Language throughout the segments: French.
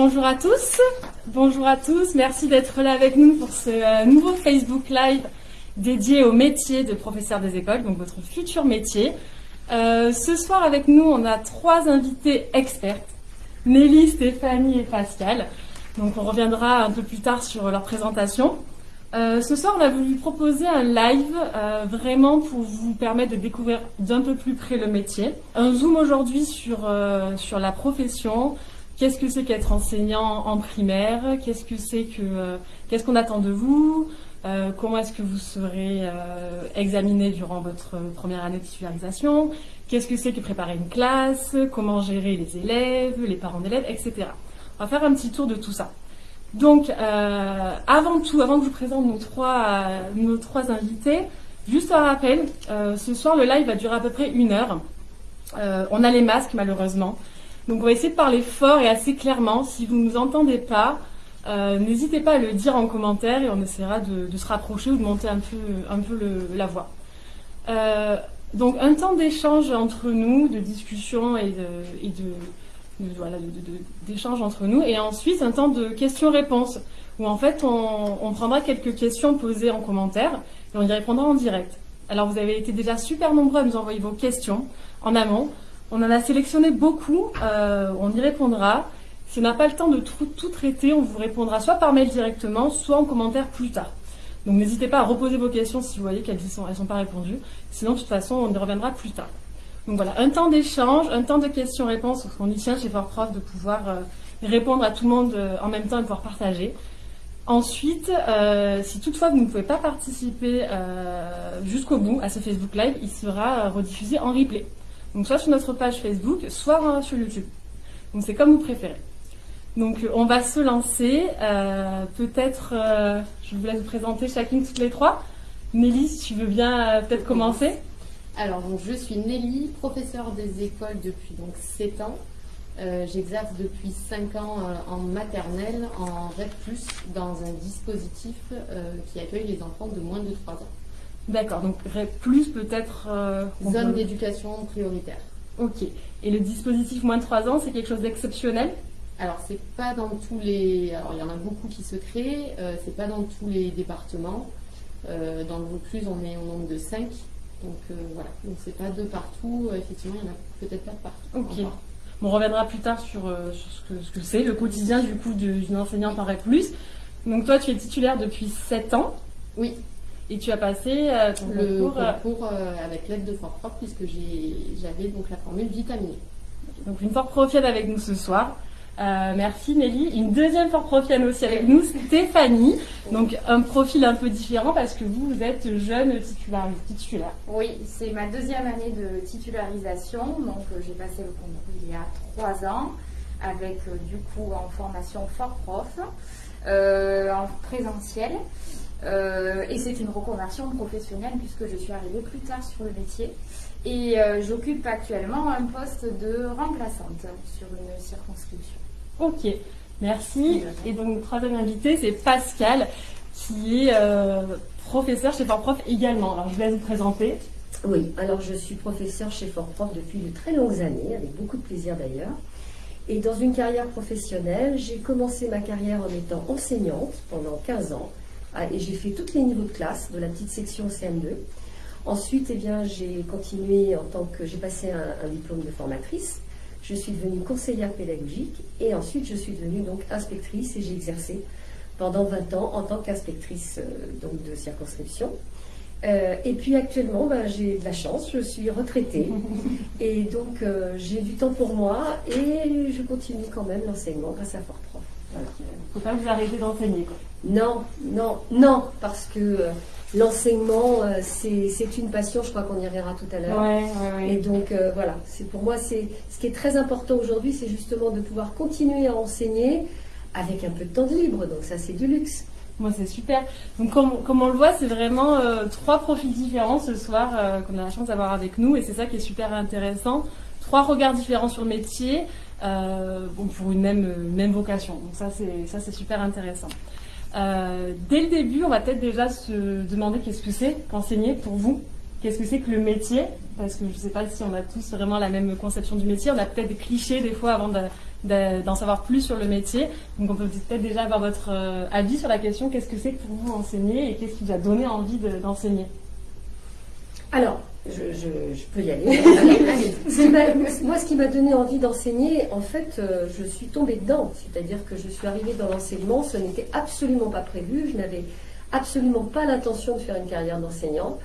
Bonjour à tous, bonjour à tous, merci d'être là avec nous pour ce euh, nouveau Facebook Live dédié au métier de professeur des écoles, donc votre futur métier. Euh, ce soir avec nous, on a trois invités expertes, Nelly, Stéphanie et Pascal. Donc on reviendra un peu plus tard sur leur présentation. Euh, ce soir, on a voulu proposer un live vraiment pour vous permettre de découvrir d'un peu plus près le métier. Un zoom aujourd'hui sur, sur la profession. Qu'est-ce que c'est qu'être enseignant en primaire? Que qu'est-ce qu'on attend de vous? Comment est-ce que vous serez examiné durant votre première année de titularisation Qu'est-ce que c'est que préparer une classe? Comment gérer les élèves, les parents d'élèves, etc. On va faire un petit tour de tout ça. Donc, euh, avant tout, avant que je vous présente nos trois, euh, nos trois invités, juste un rappel, euh, ce soir le live va durer à peu près une heure. on a les masques malheureusement. Donc on va essayer de parler fort et assez clairement. Si vous ne nous entendez pas, n'hésitez pas à le dire en commentaire et on essaiera de, se rapprocher ou de monter un peu, un peu la voix. donc un temps d'échange entre nous, de discussion et de d'échange entre nous. Et ensuite, un temps de questions-réponses, où en fait, on, prendra quelques questions posées en commentaire et on y répondra en direct. Alors, vous avez été déjà super nombreux à nous envoyer vos questions en amont. On en a sélectionné beaucoup, euh, on y répondra. Si on n'a pas le temps de tout, traiter, on vous répondra soit par mail directement, soit en commentaire plus tard. Donc n'hésitez pas à reposer vos questions si vous voyez qu'elles ne sont, pas répondues. Sinon, de toute façon, on y reviendra plus tard. Donc voilà, un temps d'échange, un temps de questions-réponses, parce qu'on y tient chez Fort Prof de pouvoir euh, répondre à tout le monde euh, en même temps et pouvoir partager. Ensuite, si toutefois vous ne pouvez pas participer jusqu'au bout à ce Facebook Live, il sera rediffusé en replay. Donc soit sur notre page Facebook, soit sur YouTube. Donc c'est comme vous préférez. Donc on va se lancer. peut-être, je vous laisse vous présenter chacune toutes les trois. Nelly, si tu veux bien peut-être commencer. Alors, je suis Nelly, professeure des écoles depuis donc 7 ans. Euh, j'exerce depuis 5 ans euh, en maternelle, en REP+, dans un dispositif euh, qui accueille les enfants de moins de 3 ans. D'accord, donc REP+, peut-être... Zone d'éducation prioritaire. Ok. Et le dispositif moins de 3 ans, c'est quelque chose d'exceptionnel? Alors, c'est pas dans tous les. Alors, il y en a beaucoup qui se créent, c'est pas dans tous les départements. dans le Vaucluse, on est au nombre de 5. Donc euh, voilà, donc c'est pas de partout, euh, effectivement, il y en a peut-être pas de partout. Ok. on reviendra plus tard sur, euh, ce que c'est, le quotidien du coup d'une enseignante en plus. Donc toi, tu es titulaire depuis 7 ans. Oui. Et tu as passé ton le concours, avec l'aide de Fort Prof puisque j'avais donc la formule vitaminée. Donc une Fort Profienne avec nous ce soir. Euh, merci Nelly. Une deuxième fort profil aussi avec nous, Stéphanie. Donc un profil un peu différent parce que vous, vous êtes jeune titulaire. Oui, c'est ma deuxième année de titularisation. Donc euh, j'ai passé le concours il y a trois ans avec euh, du coup en formation fort prof, en présentiel. Et c'est une reconversion professionnelle puisque je suis arrivée plus tard sur le métier. Et j'occupe actuellement un poste de remplaçante sur une circonscription. Ok, merci. Et donc, notre troisième invité, c'est Pascal, qui est euh, professeur chez Fort Prof également. Alors, je vais vous présenter. Oui, alors je suis professeur chez Fort Prof depuis de très longues années, avec beaucoup de plaisir d'ailleurs. Et dans une carrière professionnelle, j'ai commencé ma carrière en étant enseignante pendant 15 ans. Ah, et j'ai fait tous les niveaux de classe, de la petite section CM2. Ensuite, eh bien, j'ai continué en tant que j'ai passé un, diplôme de formatrice je suis devenue conseillère pédagogique et ensuite je suis devenue donc inspectrice et j'ai exercé pendant 20 ans en tant qu'inspectrice euh, donc de circonscription. Euh, et puis actuellement, ben, j'ai de la chance, je suis retraitée et donc euh, j'ai du temps pour moi et je continue quand même l'enseignement grâce à Fort Prof. Il ne faut pas vous arrêter d'enseigner. Non, non, non, parce que l'enseignement, euh, c'est une passion, je crois qu'on y reviendra tout à l'heure. Et donc euh, voilà, c'est pour moi, c'est ce qui est très important aujourd'hui, c'est justement de pouvoir continuer à enseigner avec un peu de temps de libre. Donc ça, c'est du luxe. Moi, c'est super. Donc, comme, on le voit, c'est vraiment euh, trois profils différents ce soir qu'on a la chance d'avoir avec nous, et c'est ça qui est super intéressant. Trois regards différents sur le métier, bon, pour une même, même vocation. Donc ça, c'est super intéressant. Euh, dès le début, on va peut-être déjà se demander qu'est-ce que c'est qu'enseigner pour vous Qu'est-ce que c'est que le métier? Parce que je ne sais pas si on a tous vraiment la même conception du métier. On a peut-être des clichés des fois avant d'en savoir plus sur le métier. Donc on peut peut-être déjà avoir votre avis sur la question qu'est-ce que c'est que pour vous enseigner et qu'est-ce qui vous a donné envie d'enseigner? Alors, je, peux y aller. moi, ce qui m'a donné envie d'enseigner, en fait, je suis tombée dedans. C'est-à-dire que je suis arrivée dans l'enseignement, ce n'était absolument pas prévu. Je n'avais absolument pas l'intention de faire une carrière d'enseignante.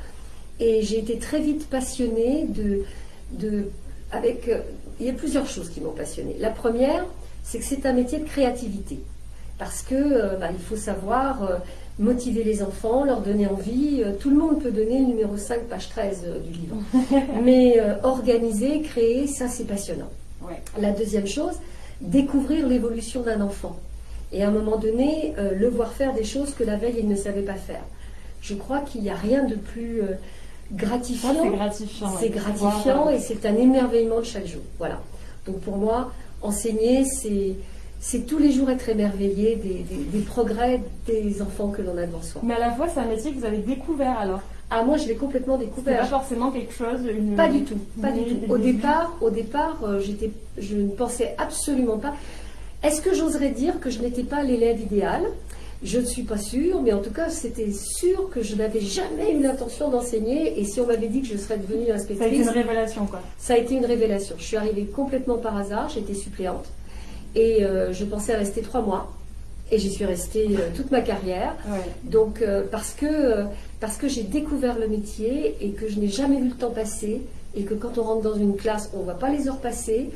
Et j'ai été très vite passionnée de. de avec, euh, il y a plusieurs choses qui m'ont passionnée. La première, c'est que c'est un métier de créativité. Parce que euh, bah, il faut savoir euh, motiver les enfants, leur donner envie. tout le monde peut donner le numéro 5, page 13 du livre. Mais organiser, créer, ça c'est passionnant. La deuxième chose, découvrir l'évolution d'un enfant. Et à un moment donné, le voir faire des choses que la veille il ne savait pas faire. Je crois qu'il n'y a rien de plus gratifiant. c'est gratifiant. C'est gratifiant et c'est un émerveillement de chaque jour. Voilà. Donc pour moi, enseigner, c'est c'est tous les jours être émerveillé des, progrès des enfants que l'on a devant soi. Mais à la fois, c'est un métier que vous avez découvert alors Ah, moi, je l'ai complètement découvert. pas forcément quelque chose. Pas du tout. Pas du tout. Au départ, au départ, euh, j'étais, je ne pensais absolument pas. Est-ce que j'oserais dire que je n'étais pas l'élève idéal? Je ne suis pas sûre, mais en tout cas, c'était sûr que je n'avais jamais eu l'intention d'enseigner. Et si on m'avait dit que je serais devenue inspectrice. Ça a été une révélation, quoi. Ça a été une révélation. Je suis arrivée complètement par hasard, j'étais suppléante. Et euh, je pensais rester trois mois. Et j'y suis restée euh, toute ma carrière. Donc, euh, parce que, parce que j'ai découvert le métier et que je n'ai jamais vu le temps passer. Et que quand on rentre dans une classe, on ne voit pas les heures passer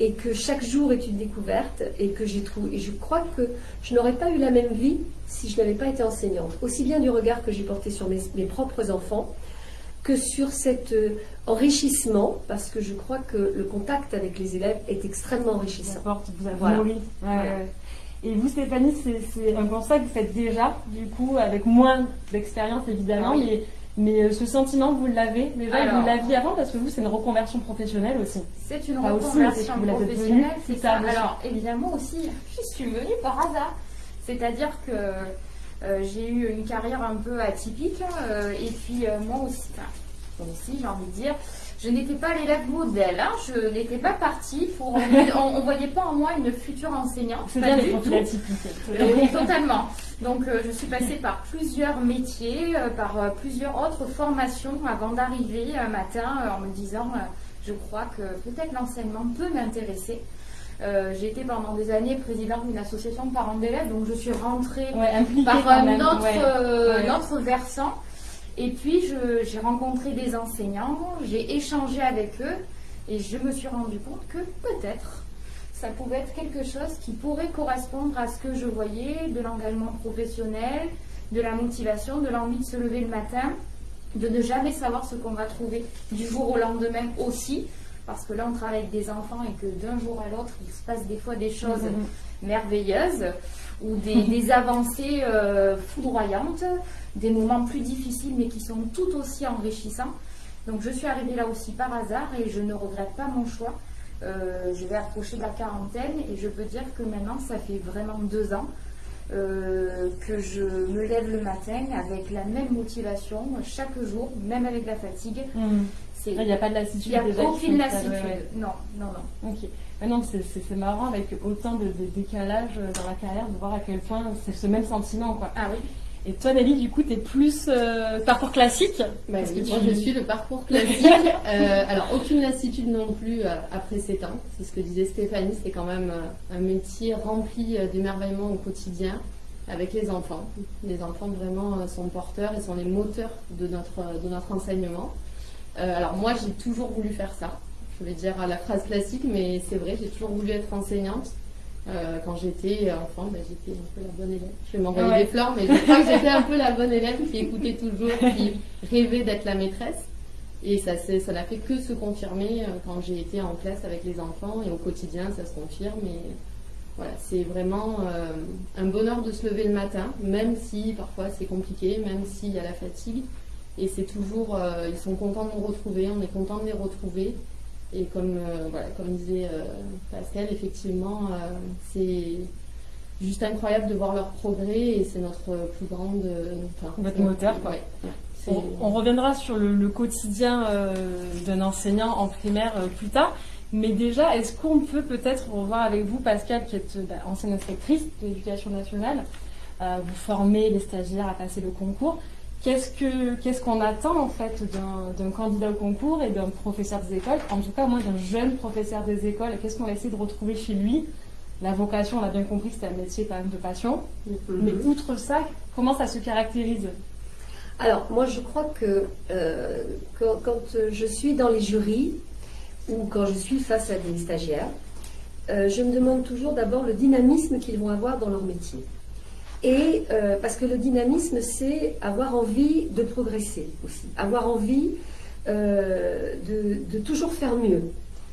et que chaque jour est une découverte et que j'ai trouvé. Et je crois que je n'aurais pas eu la même vie si je n'avais pas été enseignante. Aussi bien du regard que j'ai porté sur mes, propres enfants que sur cet euh, enrichissement, parce que je crois que le contact avec les élèves est extrêmement enrichissant. Vous avez Et vous, Stéphanie, c'est un constat que vous faites déjà, du coup, avec moins d'expérience évidemment, ah mais mais euh, ce sentiment, vous l'avez déjà, vous l'aviez avant parce que vous, c'est une reconversion professionnelle aussi. C'est une reconversion professionnelle, c'est ça. Alors, évidemment aussi, je suis venue par hasard. C'est-à-dire que euh, j'ai eu une carrière un peu atypique euh, et puis moi aussi, enfin, aussi j'ai envie de dire, je n'étais pas l'élève modèle, hein. je n'étais pas partie pour. on ne voyait pas en moi une future enseignante. C'est bien les Oui, totalement. Donc euh, je suis passée par plusieurs métiers, euh, par euh, plusieurs autres formations avant d'arriver un matin en me disant je crois que peut-être l'enseignement peut m'intéresser. J'ai été pendant des années présidente d'une association de parents d'élèves, donc je suis rentrée par un autre versant. Et puis, j'ai rencontré des enseignants, j'ai échangé avec eux et je me suis rendu compte que peut-être ça pouvait être quelque chose qui pourrait correspondre à ce que je voyais de l'engagement professionnel, de la motivation, de l'envie de se lever le matin, de ne jamais savoir ce qu'on va trouver du jour au lendemain aussi. Parce que là, on travaille avec des enfants et que d'un jour à l'autre, il se passe des fois des choses mm-hmm. merveilleuses ou des, avancées euh, foudroyantes des moments plus difficiles mais qui sont tout aussi enrichissants. Donc je suis arrivée là aussi par hasard et je ne regrette pas mon choix. Euh, je vais approcher de la quarantaine et je peux dire que maintenant ça fait vraiment deux ans euh, que je me lève le matin avec la même motivation chaque jour, même avec la fatigue. Hmm. Il n'y a pas de lassitude. Il n'y a aucune lassitude. Non, non, non. Ok. non, c'est marrant avec autant de, de, décalage dans la carrière de voir à quel point c'est ce même sentiment. Quoi. Ah oui. Et toi, Nelly, du coup, tu es plus euh, parcours classique? Bah Parce que Moi, je suis le parcours classique. Euh, alors, aucune lassitude non plus euh, après 7 ans. C'est ce que disait Stéphanie, c'est quand même un métier rempli d'émerveillement au quotidien avec les enfants. Les enfants vraiment sont porteurs et sont les moteurs de notre, de notre enseignement. Alors, moi, j'ai toujours voulu faire ça. Je vais dire la phrase classique, mais c'est vrai, j'ai toujours voulu être enseignante. Euh, quand j'étais enfant, ben, j'étais un peu la bonne élève. Je vais m'envoyer des fleurs, mais je crois que j'étais un peu la bonne élève qui écoutait toujours, qui rêvait d'être la maîtresse. Et ça ça n'a fait que se confirmer euh, quand j'ai été en classe avec les enfants et au quotidien, ça se confirme. Et voilà, c'est vraiment euh, un bonheur de se lever le matin, même si parfois c'est compliqué, même s'il y a la fatigue. Et c'est toujours, ils sont contents de nous retrouver, on est content de les retrouver. Et comme, euh, voilà, comme disait euh, Pascal, effectivement, euh, c'est juste incroyable de voir leur progrès et c'est notre plus grande. Votre moteur, quoi. on, reviendra sur le, quotidien d'un enseignant en primaire plus tard. Mais déjà, est-ce qu'on peut peut-être revoir avec vous, Pascal, qui est bah, ancienne inspectrice de l'éducation nationale, euh, vous formez les stagiaires à passer le concours. Qu'est-ce que qu'est-ce qu'on attend en fait d'un candidat au concours et d'un professeur des écoles? En tout cas, moi, d'un jeune professeur des écoles, qu'est-ce qu'on va essayer de retrouver chez lui? La vocation, on a bien compris, c'est un métier quand même de passion. Mm-hmm. Mais outre ça, comment ça se caractérise? Alors, moi, je crois que euh, quand, je suis dans les jurys ou quand je suis face à des stagiaires, euh, je me demande toujours d'abord le dynamisme qu'ils vont avoir dans leur métier. Et euh, parce que le dynamisme, c'est avoir envie de progresser aussi, avoir envie euh, de, toujours faire mieux,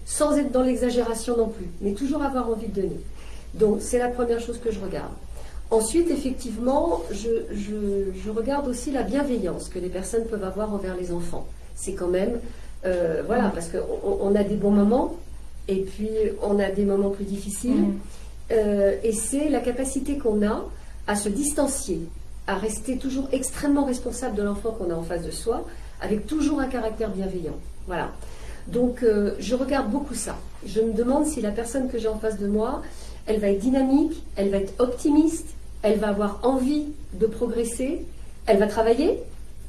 sans être dans l'exagération non plus, mais toujours avoir envie de donner. Donc c'est la première chose que je regarde. Ensuite, effectivement, je, regarde aussi la bienveillance que les personnes peuvent avoir envers les enfants. C'est quand même, euh, voilà, parce qu'on on a des bons moments, et puis on a des moments plus difficiles, mmh. et c'est la capacité qu'on a à se distancier, à rester toujours extrêmement responsable de l'enfant qu'on a en face de soi, avec toujours un caractère bienveillant. Voilà. Donc euh, je regarde beaucoup ça. Je me demande si la personne que j'ai en face de moi, elle va être dynamique, elle va être optimiste, elle va avoir envie de progresser, elle va travailler.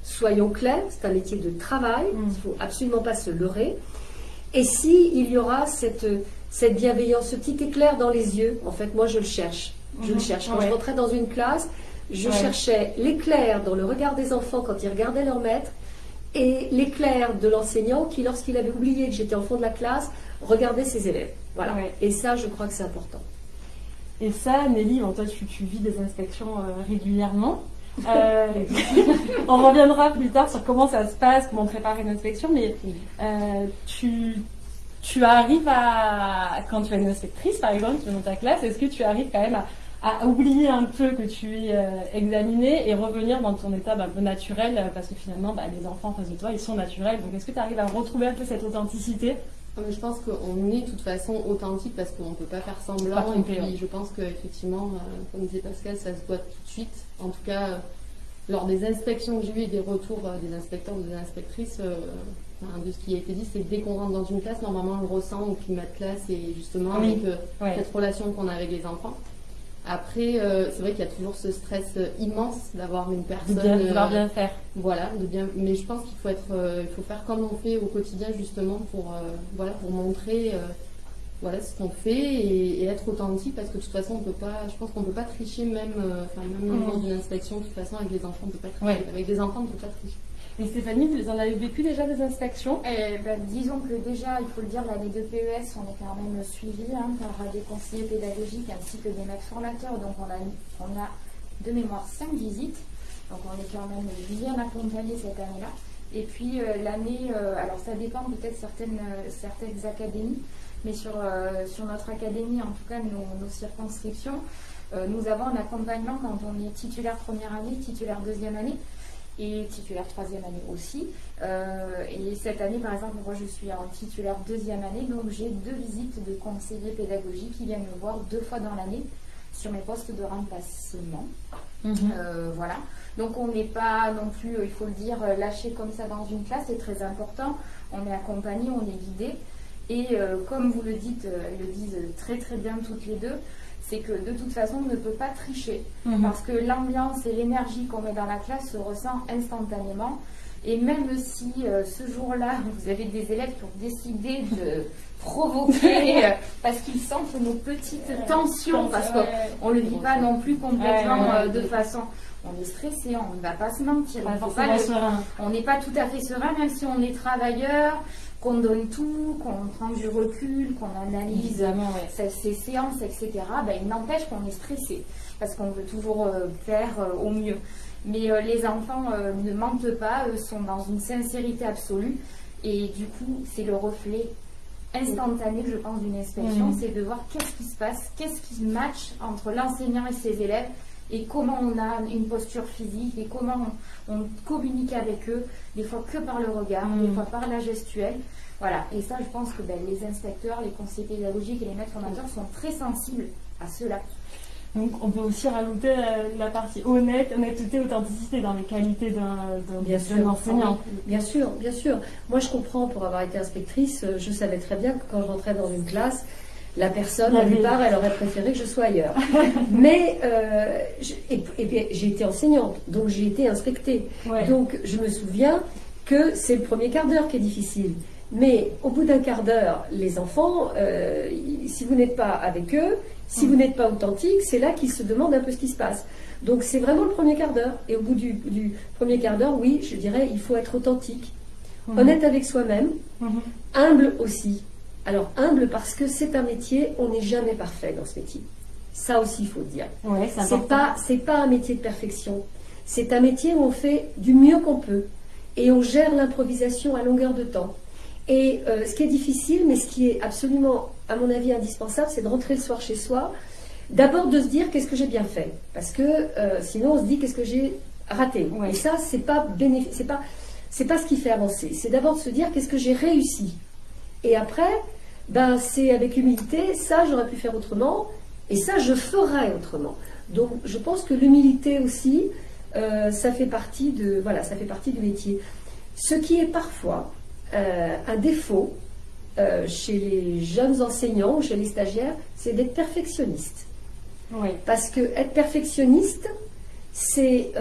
Soyons clairs, c'est un métier de travail, mm. il ne faut absolument pas se leurrer. Et si il y aura cette, cette bienveillance, ce petit éclair dans les yeux, en fait, moi je le cherche. Je le mhm. cherche. Quand je rentrais dans une classe, je cherchais l'éclair dans le regard des enfants quand ils regardaient leur maître et l'éclair de l'enseignant qui, lorsqu'il avait oublié que j'étais en fond de la classe, regardait ses élèves. Voilà. Et ça, je crois que c'est important. Et ça, Nelly, toi, tu, vis des inspections euh, régulièrement. Euh, on reviendra plus tard sur comment ça se passe, comment préparer une inspection, mais euh, tu, tu arrives à, quand tu es une inspectrice par exemple, tu es dans ta classe, est-ce que tu arrives quand même à, à oublier un peu que tu es euh, examiné et revenir dans ton état bah, un peu naturel euh, parce que finalement bah, les enfants en face de toi ils sont naturels. Donc est-ce que tu arrives à retrouver un peu cette authenticité? Ah, je pense qu'on est de toute façon authentique parce qu'on ne peut pas faire semblant. Et puis je pense qu'effectivement, euh, comme disait Pascal, ça se voit tout de suite. En tout cas, lors des inspections que j'ai eues et des retours des inspecteurs ou des inspectrices, de ce qui a été dit, c'est que dès qu'on rentre dans une classe, normalement on le ressent au climat de classe et justement avec cette relation qu'on a avec les enfants. Après, euh, c'est vrai qu'il y a toujours ce stress euh, immense d'avoir une personne. De bien, bien faire. Voilà, de bien. Mais je pense qu'il faut être, euh, il faut faire comme on fait au quotidien justement pour, voilà, pour montrer, voilà, ce qu'on fait et, être authentique parce que de toute façon on peut pas, je pense qu'on peut pas tricher même, enfin même lors d'une inspection de toute façon avec les enfants on peut pas tricher. Avec des enfants on peut pas tricher. Et Stéphanie, vous en avez vécu déjà des inspections? Eh ben, Disons que déjà, il faut le dire, l'année de PES, on est quand même suivi hein, par des conseillers pédagogiques ainsi que des maîtres formateurs. Donc on a, de mémoire cinq visites. Donc on est quand même bien accompagné cette année-là. Et puis euh, l'année, euh, alors ça dépend peut-être certaines, euh, académies, mais sur, notre académie, en tout cas nos circonscriptions, nous avons un accompagnement quand on est titulaire première année, titulaire deuxième année et titulaire troisième année aussi. Euh, et cette année, par exemple, moi je suis en titulaire deuxième année, donc j'ai deux visites de conseillers pédagogiques qui viennent me voir deux fois dans l'année sur mes postes de remplacement. Mhm. Euh, voilà. Donc on n'est pas non plus, il faut le dire, lâché comme ça dans une classe, c'est très important. On est accompagné, on est guidé. Et euh, comme vous le dites, elles le disent très très bien toutes les deux, c'est que de toute façon, on ne peut pas tricher mhm. parce que l'ambiance et l'énergie qu'on met dans la classe se ressent instantanément. Et même si euh, ce jour-là, vous avez des élèves qui ont décidé de provoquer euh, parce qu'ils sentent nos petites tensions, parce qu'on ne le vit pas non plus complètement euh, de façon on est stressé, on ne va pas se mentir. on n'est pas tout à fait serein, même si on est travailleur, qu'on donne tout, qu'on prend du recul, qu'on analyse ces, séances, etc. Ben, il n'empêche qu'on est stressé parce qu'on veut toujours euh, faire euh, au mieux. Mais euh, les enfants ne mentent pas, eux sont dans une sincérité absolue et du coup c'est le reflet instantané, je pense, d'une inspection, mmh. c'est de voir qu'est-ce qui se passe, qu'est-ce qui match entre l'enseignant et ses élèves et comment on a une posture physique et comment on, communique avec eux, des fois que par le regard, des mm. fois par la gestuelle. Voilà, et ça, je pense que ben, les inspecteurs, les conseillers pédagogiques et les maîtres formateurs sont très sensibles à cela. Donc on peut aussi rajouter euh, la partie honnête, honnêteté, authenticité dans les qualités d'un enseignant. Bien sûr, bien sûr. Moi, je comprends, pour avoir été inspectrice, euh, je savais très bien que quand je rentrais dans une classe, la personne, la plupart, elle aurait préféré que je sois ailleurs. Mais euh, je- et, et bien, j'ai été enseignante, donc j'ai été inspectée. Ouais. Donc je me souviens que c'est le premier quart d'heure qui est difficile. Mais au bout d'un quart d'heure, les enfants, euh, si vous n'êtes pas avec eux, si vous n'êtes pas authentique, c'est là qu'ils se demandent un peu ce qui se passe. Donc c'est vraiment le premier quart d'heure. Et au bout du, du premier quart d'heure, oui, je dirais, il faut être authentique, honnête avec soi-même, humble aussi. Alors humble parce que c'est un métier, on n'est jamais parfait dans ce métier. Ça aussi, il faut le dire. Ouais, c'est pas, c'est pas un métier de perfection. C'est un métier où on fait du mieux qu'on peut et on gère l'improvisation à longueur de temps. Et euh, ce qui est difficile, mais ce qui est absolument, à mon avis, indispensable, c'est de rentrer le soir chez soi. D'abord de se dire qu'est-ce que j'ai bien fait, parce que euh, sinon on se dit qu'est-ce que j'ai raté. Ouais. Et ça, c'est pas c'est pas, c'est pas ce qui fait avancer. C'est d'abord de se dire qu'est-ce que j'ai réussi. Et après, ben, c'est avec humilité, ça j'aurais pu faire autrement, et ça je ferai autrement. Donc je pense que l'humilité aussi, euh, ça fait partie de voilà, ça fait partie du métier. Ce qui est parfois euh, un défaut euh, chez les jeunes enseignants ou chez les stagiaires, c'est d'être perfectionniste. Ouais. Parce que être perfectionniste, c'est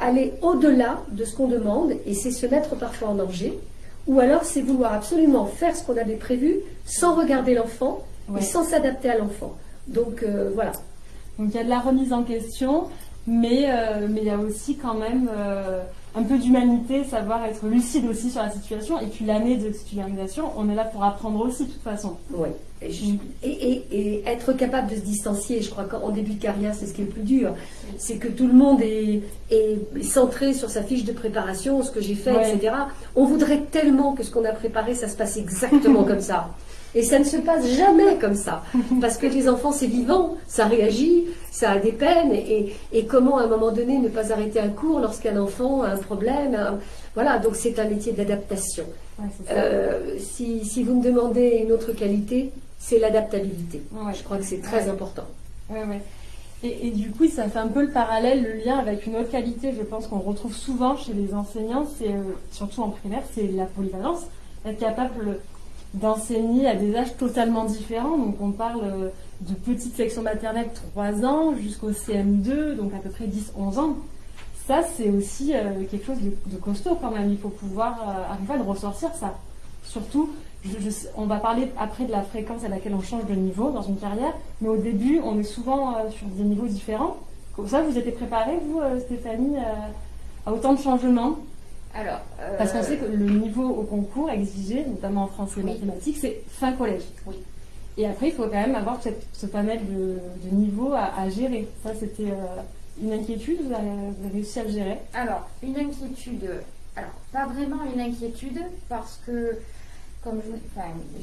aller au-delà de ce qu'on demande et c'est se mettre parfois en danger. Ou alors c'est vouloir absolument faire ce qu'on avait prévu sans regarder l'enfant Ouais. et sans s'adapter à l'enfant. Donc euh, voilà. Donc il y a de la remise en question, mais euh, mais il y a aussi quand même euh, un peu d'humanité, savoir être lucide aussi sur la situation. Et puis l'année de titularisation, on est là pour apprendre aussi de toute façon. Oui. Et, être capable de se distancier, je crois qu'en début de carrière, c'est ce qui est le plus dur. C'est que tout le monde est, est centré sur sa fiche de préparation, ce que j'ai fait, Ouais. etc. On voudrait tellement que ce qu'on a préparé, ça se passe exactement comme ça. Et ça ne se passe jamais comme ça. Parce que les enfants, c'est vivant, ça réagit, ça a des peines. Et, et comment, à un moment donné, ne pas arrêter un cours lorsqu'un enfant a un problème un- Voilà, donc c'est un métier d'adaptation. Ouais. Euh, si, si vous me demandez une autre qualité, c'est l'adaptabilité. Ouais. Je crois que c'est très Ouais. important. Ouais. Et, et du coup, ça fait un peu le parallèle, le lien avec une autre qualité, je pense qu'on retrouve souvent chez les enseignants, c'est euh, surtout en primaire, c'est la polyvalence, être capable d'enseigner à des âges totalement différents. Donc on parle euh, de petites sections maternelles 3 ans jusqu'au CM2, donc à peu près 10-11 ans. Ça, c'est aussi euh, quelque chose de, de costaud quand même. Il faut pouvoir arriver à le ressortir, ça. Surtout, je- je sais- on va parler après de la fréquence à laquelle on change de niveau dans une carrière, mais au début, on est souvent euh, sur des niveaux différents. Comme ça, vous étiez préparée, vous, euh, Stéphanie, euh, à autant de changements? Alors, Parce qu'on sait que le niveau au concours exigé, notamment en français et Oui. mathématiques, c'est fin collège. Oui. Et après, il faut quand même avoir cette- ce panel de, de niveaux à, à gérer. Ça, c'était une inquiétude, vous avez, vous avez réussi à le gérer? Alors, une inquiétude, alors pas vraiment une inquiétude parce que comme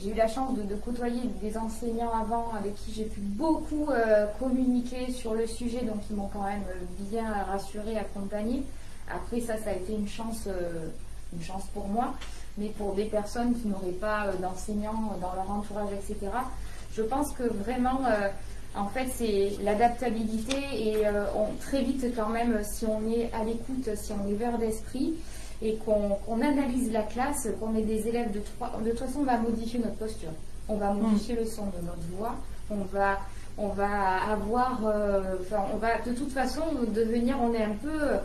j'ai eu la chance de, côtoyer des enseignants avant avec qui j'ai pu beaucoup euh, communiquer sur le sujet, donc ils m'ont quand même bien rassuré, accompagné. Après ça, ça a été une chance, euh, une chance pour moi, mais pour des personnes qui n'auraient pas euh, d'enseignants dans leur entourage, etc. Je pense que vraiment, en fait, c'est l'adaptabilité et très vite quand même, si on est à l'écoute, si on est vert d'esprit et qu'on analyse la classe, qu'on ait des élèves de trois... De toute façon, on va modifier notre posture. On va modifier le son de notre voix. On va, on va avoir... euh, enfin, on va de toute façon devenir... On est un peu... euh,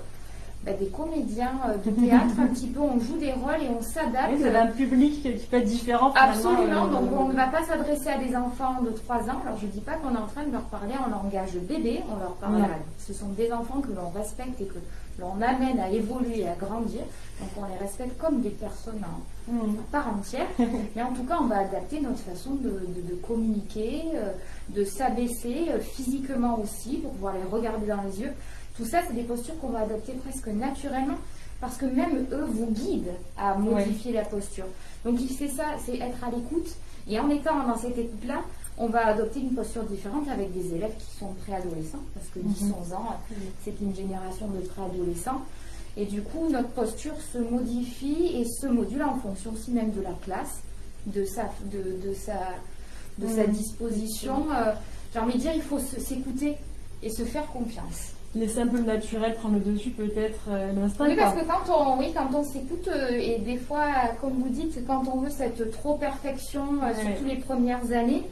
bah, des comédiens euh, de théâtre, un petit peu, on joue des rôles et on s'adapte. Vous avez un public qui peut être différent. Absolument, euh, donc on ne va pas s'adresser à des enfants de 3 ans. Alors je ne dis pas qu'on est en train de leur parler en langage bébé, on leur parle à- Ce sont des enfants que l'on respecte et que l'on amène à évoluer et à grandir. Donc on les respecte comme des personnes en, à part entière. Mais en tout cas, on va adapter notre façon de, de- de communiquer, euh, de s'abaisser euh, physiquement aussi pour pouvoir les regarder dans les yeux. Tout ça, c'est des postures qu'on va adopter presque naturellement parce que même eux vous guident à modifier la posture. Donc c'est ça, c'est être à l'écoute. Et en étant dans cette écoute-là, on va adopter une posture différente avec des élèves qui sont préadolescents, parce que 10-11 ans, c'est une génération de préadolescents. Et du coup, notre posture se modifie et se module en fonction aussi même de la classe, de sa, de, de sa, de sa Mhm. disposition. Euh, J'ai envie de dire, il faut s'écouter. et se faire confiance. Laisser un peu le naturel prendre le dessus, peut-être euh, l'instinct. Oui, parce que quand on, oui, quand on s'écoute, euh, et des fois, comme vous dites, quand on veut cette trop perfection, euh, Ouais. surtout les premières années,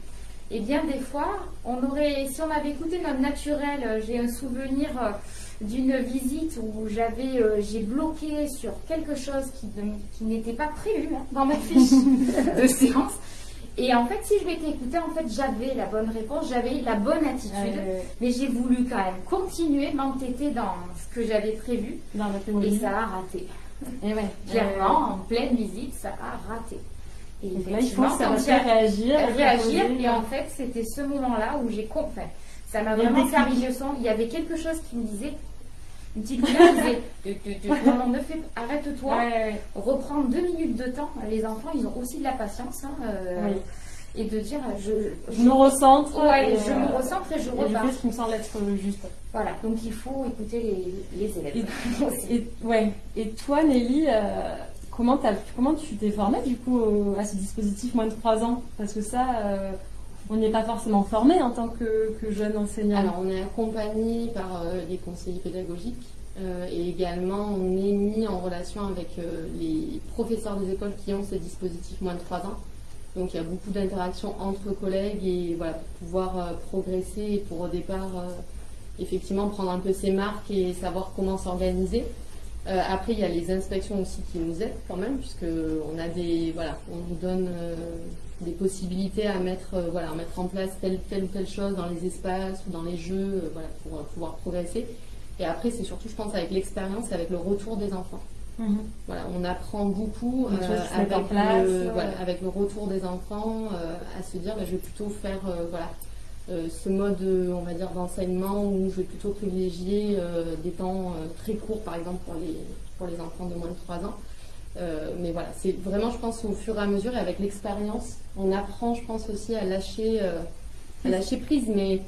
eh bien, des fois, on aurait, si on avait écouté notre naturel, euh, j'ai un souvenir euh, d'une visite où j'avais, euh, j'ai bloqué sur quelque chose qui, n'était pas prévu hein, dans ma fiche de séance. Et en fait, si je m'étais écoutée, en fait, j'avais la bonne réponse, j'avais la bonne attitude. Euh, Mais j'ai voulu quand même continuer, m'entêter dans ce que j'avais prévu. dans Et ça a raté. Et ouais. Clairement, en pleine visite, ça a raté. Et Donc là, il faut faire réagir. réagir. Et en fait, c'était ce moment-là où j'ai compris. Ça m'a vraiment le servi de leçon. Il y avait quelque chose qui me disait, une petite voix qui disait, non, non, ne fais, arrête-toi, Ouais, reprends deux minutes de temps. Les enfants, ils ont aussi de la patience. hein, euh, Oui. Et de dire, je, Je me recentre. Ouais, je euh, me recentre et je je repars. fais ce qui me semble être juste. Voilà, donc il faut écouter les, les élèves. Et, et- ouais. Et toi, Nelly, euh, comment, tu t'es formée du coup à ce dispositif moins de 3 ans? Parce que ça, euh, on n'est pas forcément formé en tant que, jeune enseignant. Alors, on est accompagné par euh, les conseillers pédagogiques euh, et également on est mis en relation avec euh, les professeurs des écoles qui ont ce dispositif moins de 3 ans. Donc, il y a beaucoup d'interactions entre collègues et voilà, pour pouvoir progresser et pour au départ, effectivement, prendre un peu ses marques et savoir comment s'organiser. Euh, après, il y a les inspections aussi qui nous aident quand même, puisque on a des, voilà, on nous donne euh, des possibilités à mettre, euh, voilà, à mettre en place telle, telle ou telle chose dans les espaces ou dans les jeux, voilà, pour pouvoir progresser. Et après, c'est surtout, je pense, avec l'expérience, avec le retour des enfants. Mhm. Voilà, on apprend beaucoup euh, avec, place, le, ouais. voilà, avec le retour des enfants, euh, à se dire, bah, je vais plutôt faire, euh, voilà, ce mode, euh, on va dire, d'enseignement où je vais plutôt privilégier euh, des temps euh, très courts, par exemple, pour les, pour les enfants de moins de 3 ans. Euh, mais voilà, c'est vraiment, je pense, au fur et à mesure et avec l'expérience, on apprend, je pense, aussi à lâcher, euh, à lâcher prise. Mais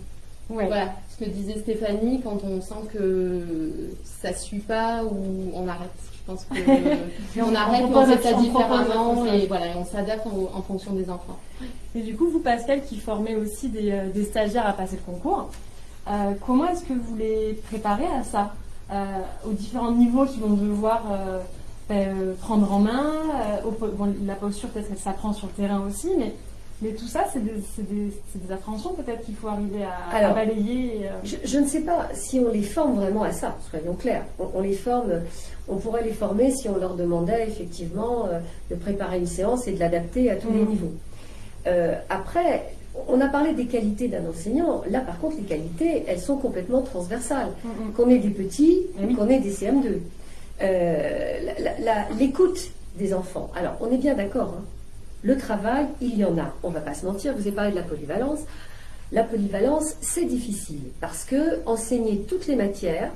Ouais. voilà, ce que disait Stéphanie, quand on sent que ça suit pas ou on arrête. Je pense que on, on arrête, on autre- fait ça on différemment et voilà, et on s'adapte en, en fonction des enfants. Et du coup, vous, Pascal, qui formez aussi des, euh, des stagiaires à passer le concours, euh, comment est-ce que vous les préparez à ça Euh, Aux différents niveaux qu'ils vont devoir euh, ben, euh, prendre en main euh, au po- bon, La posture, peut-être qu'elle s'apprend sur le terrain aussi, mais, mais tout ça, c'est des, des, appréhensions peut-être qu'il faut arriver à, balayer. et, euh, Je, je ne sais pas si on les forme vraiment à ça, soyons clairs. On, on les forme, on pourrait les former si on leur demandait effectivement euh, de préparer une séance et de l'adapter à tous les Mhm. niveaux. Euh, après, on a parlé des qualités d'un enseignant. Là, par contre, les qualités, elles sont complètement transversales. mm, mm. Qu'on ait des petits qu'on ait des CM2. Euh, L'écoute des enfants. Alors, on est bien d'accord. hein. Le travail, il y en a. On va pas se mentir. Vous avez parlé de la polyvalence. La polyvalence, c'est difficile parce que enseigner toutes les matières,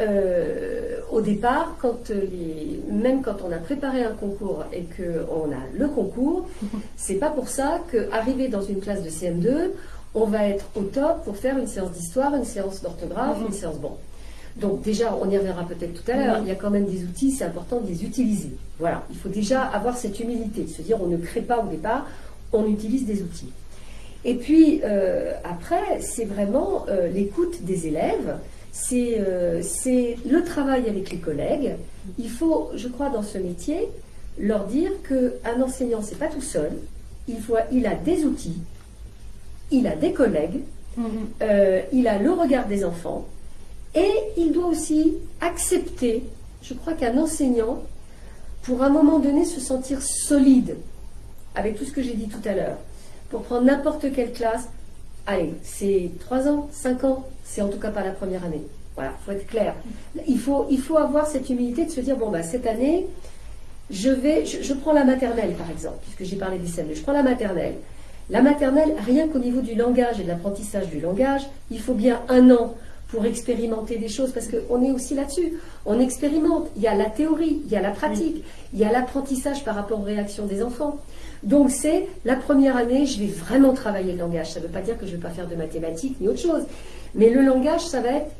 euh, au départ, quand euh, les, même quand on a préparé un concours et qu'on a le concours, c'est pas pour ça qu'arriver dans une classe de CM2, on va être au top pour faire une séance d'histoire, une séance d'orthographe, Mhm. une séance bon. Donc déjà, on y reviendra peut-être tout à l'heure, Oui. il y a quand même des outils, c'est important de les utiliser. Voilà, il faut déjà avoir cette humilité, se dire on ne crée pas au départ, on utilise des outils. Et puis euh, après, c'est vraiment euh, l'écoute des élèves, c'est euh, c'est le travail avec les collègues. Il faut, je crois, dans ce métier, leur dire qu'un enseignant, c'est pas tout seul. Il, faut, il a des outils, il a des collègues, mm. euh, il a le regard des enfants et il doit aussi accepter, je crois qu'un enseignant, pour un moment donné se sentir solide, avec tout ce que j'ai dit tout à l'heure, pour prendre n'importe quelle classe, allez, c'est 3 ans, 5 ans, c'est en tout cas pas la première année. Voilà, faut être clair. Il faut, il faut avoir cette humilité de se dire, bon, bah, cette année, je vais, je, prends la maternelle par exemple, puisque j'ai parlé des CM2, je prends la maternelle. La maternelle, rien qu'au niveau du langage et de l'apprentissage du langage, il faut bien un an pour expérimenter des choses, parce qu'on est aussi là-dessus. On expérimente. Il y a la théorie, il y a la pratique, il y a l'apprentissage par rapport aux réactions des enfants. Donc c'est la première année, je vais vraiment travailler le langage. Ça ne veut pas dire que je ne vais pas faire de mathématiques ni autre chose. Mais le langage, ça va être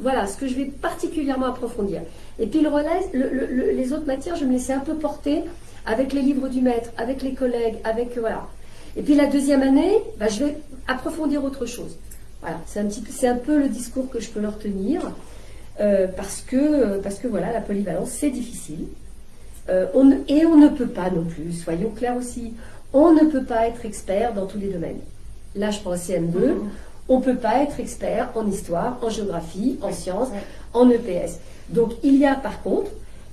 voilà ce que je vais particulièrement approfondir. Et puis le relais, le- le- le- les autres matières, je me laissais un peu porter avec les livres du maître, avec les collègues, avec voilà. Et puis la deuxième année, bah, je vais approfondir autre chose. Voilà, c'est un, un peu le discours que je peux leur tenir, euh, parce, que, parce que voilà, la polyvalence, c'est difficile. Euh, on, et on ne peut pas non plus, soyons clairs aussi, on ne peut pas être expert dans tous les domaines. Là, je prends CM2, mmh. On ne peut pas être expert en histoire, en géographie, en sciences, en EPS. Donc, il y a par contre,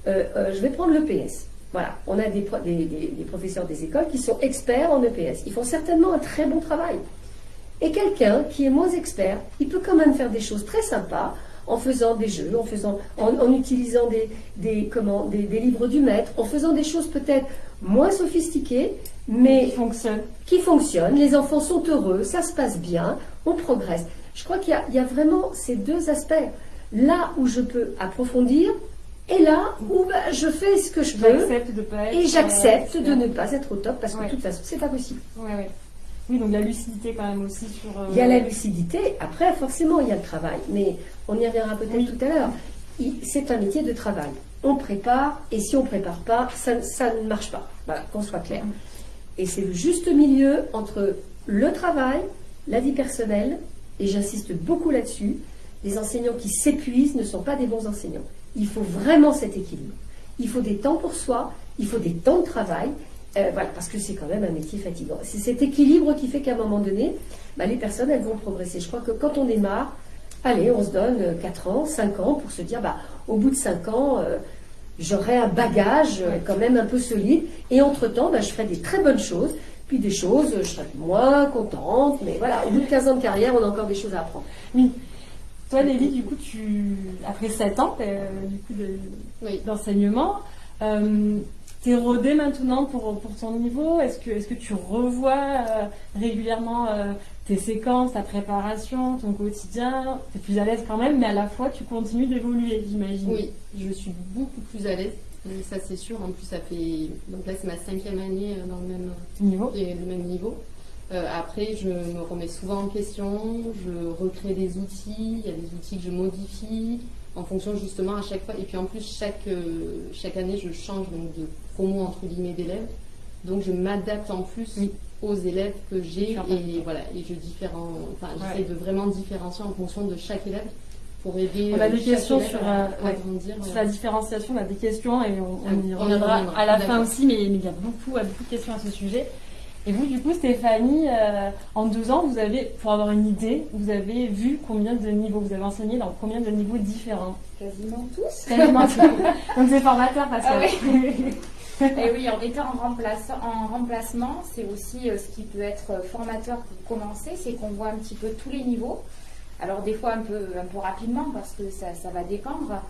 euh, je vais prendre l'EPS. Voilà, on a des, des, professeurs des écoles qui sont experts en EPS. Ils font certainement un très bon travail. Et quelqu'un qui est moins expert, il peut quand même faire des choses très sympas en faisant des jeux, en, faisant, en, utilisant des, des, comment, des, livres du maître, en faisant des choses peut-être moins sophistiquées, mais qui fonctionnent. qui fonctionnent. Les enfants sont heureux, ça se passe bien, on progresse. Je crois qu'il y, y, a vraiment ces deux aspects. Là où je peux approfondir, et là où bah, je fais ce que je veux, et j'accepte de ne pas être au top parce que de toute façon, c'est pas possible. Oui, donc la lucidité quand même aussi sur. Euh, il y a la lucidité, après forcément il y a le travail, mais on y reviendra peut-être tout à l'heure. C'est un métier de travail. On prépare, et si on ne prépare pas, ça, ça, ne marche pas. Voilà, qu'on soit clair. Mm. Et c'est le juste milieu entre le travail, la vie personnelle, et j'insiste beaucoup là-dessus, les enseignants qui s'épuisent ne sont pas des bons enseignants. Il faut vraiment cet équilibre. Il faut des temps pour soi, il faut des temps de travail, euh, voilà, parce que c'est quand même un métier fatigant. C'est cet équilibre qui fait qu'à un moment donné, bah, les personnes, elles vont progresser. Je crois que quand on démarre, allez, on se donne 4 ans, 5 ans pour se dire, bah, au bout de 5 ans, euh, j'aurai un bagage euh, quand même un peu solide. Et entre-temps, bah, je ferai des très bonnes choses. Puis des choses, je serai moins contente. Mais voilà, au bout de 15 ans de carrière, on a encore des choses à apprendre. Oui. Toi, Nelly, du coup, tu, après 7 ans coup, d'enseignement, t'es rodé maintenant pour, pour ton niveau? Est-ce que, est que tu revois euh, régulièrement euh, tes séquences, ta préparation, ton quotidien? Tu es plus à l'aise quand même, mais à la fois tu continues d'évoluer, j'imagine. Oui, je suis beaucoup plus à l'aise. Ça c'est sûr. En plus, ça fait donc là c'est ma cinquième année euh, dans le même niveau. Et le même niveau. après, je me remets souvent en question. Je recrée des outils. Il y a des outils que je modifie en fonction justement à chaque fois. Et puis en plus, chaque, chaque année, je change donc de promo entre guillemets d'élèves. Donc je m'adapte en plus aux élèves que j'ai et voilà et je différen, enfin j'essaie de vraiment différencier en fonction de chaque élève pour aider. On a euh, des questions sur, euh, sur, la différenciation, on a des questions et on, y reviendra à la fin aussi, mais, il y a beaucoup, beaucoup de questions à ce sujet. Et vous, du coup, Stéphanie, euh, en deux ans, vous avez, pour avoir une idée, vous avez vu combien de niveaux Vous avez enseigné dans combien de niveaux différents? Quasiment tous. Quasiment tous. Donc c'est formateur parce que. Ah et oui, en étant en, en remplacement, c'est aussi euh, ce qui peut être formateur pour commencer, c'est qu'on voit un petit peu tous les niveaux. Alors des fois un peu, un peu rapidement parce que ça, va dépendre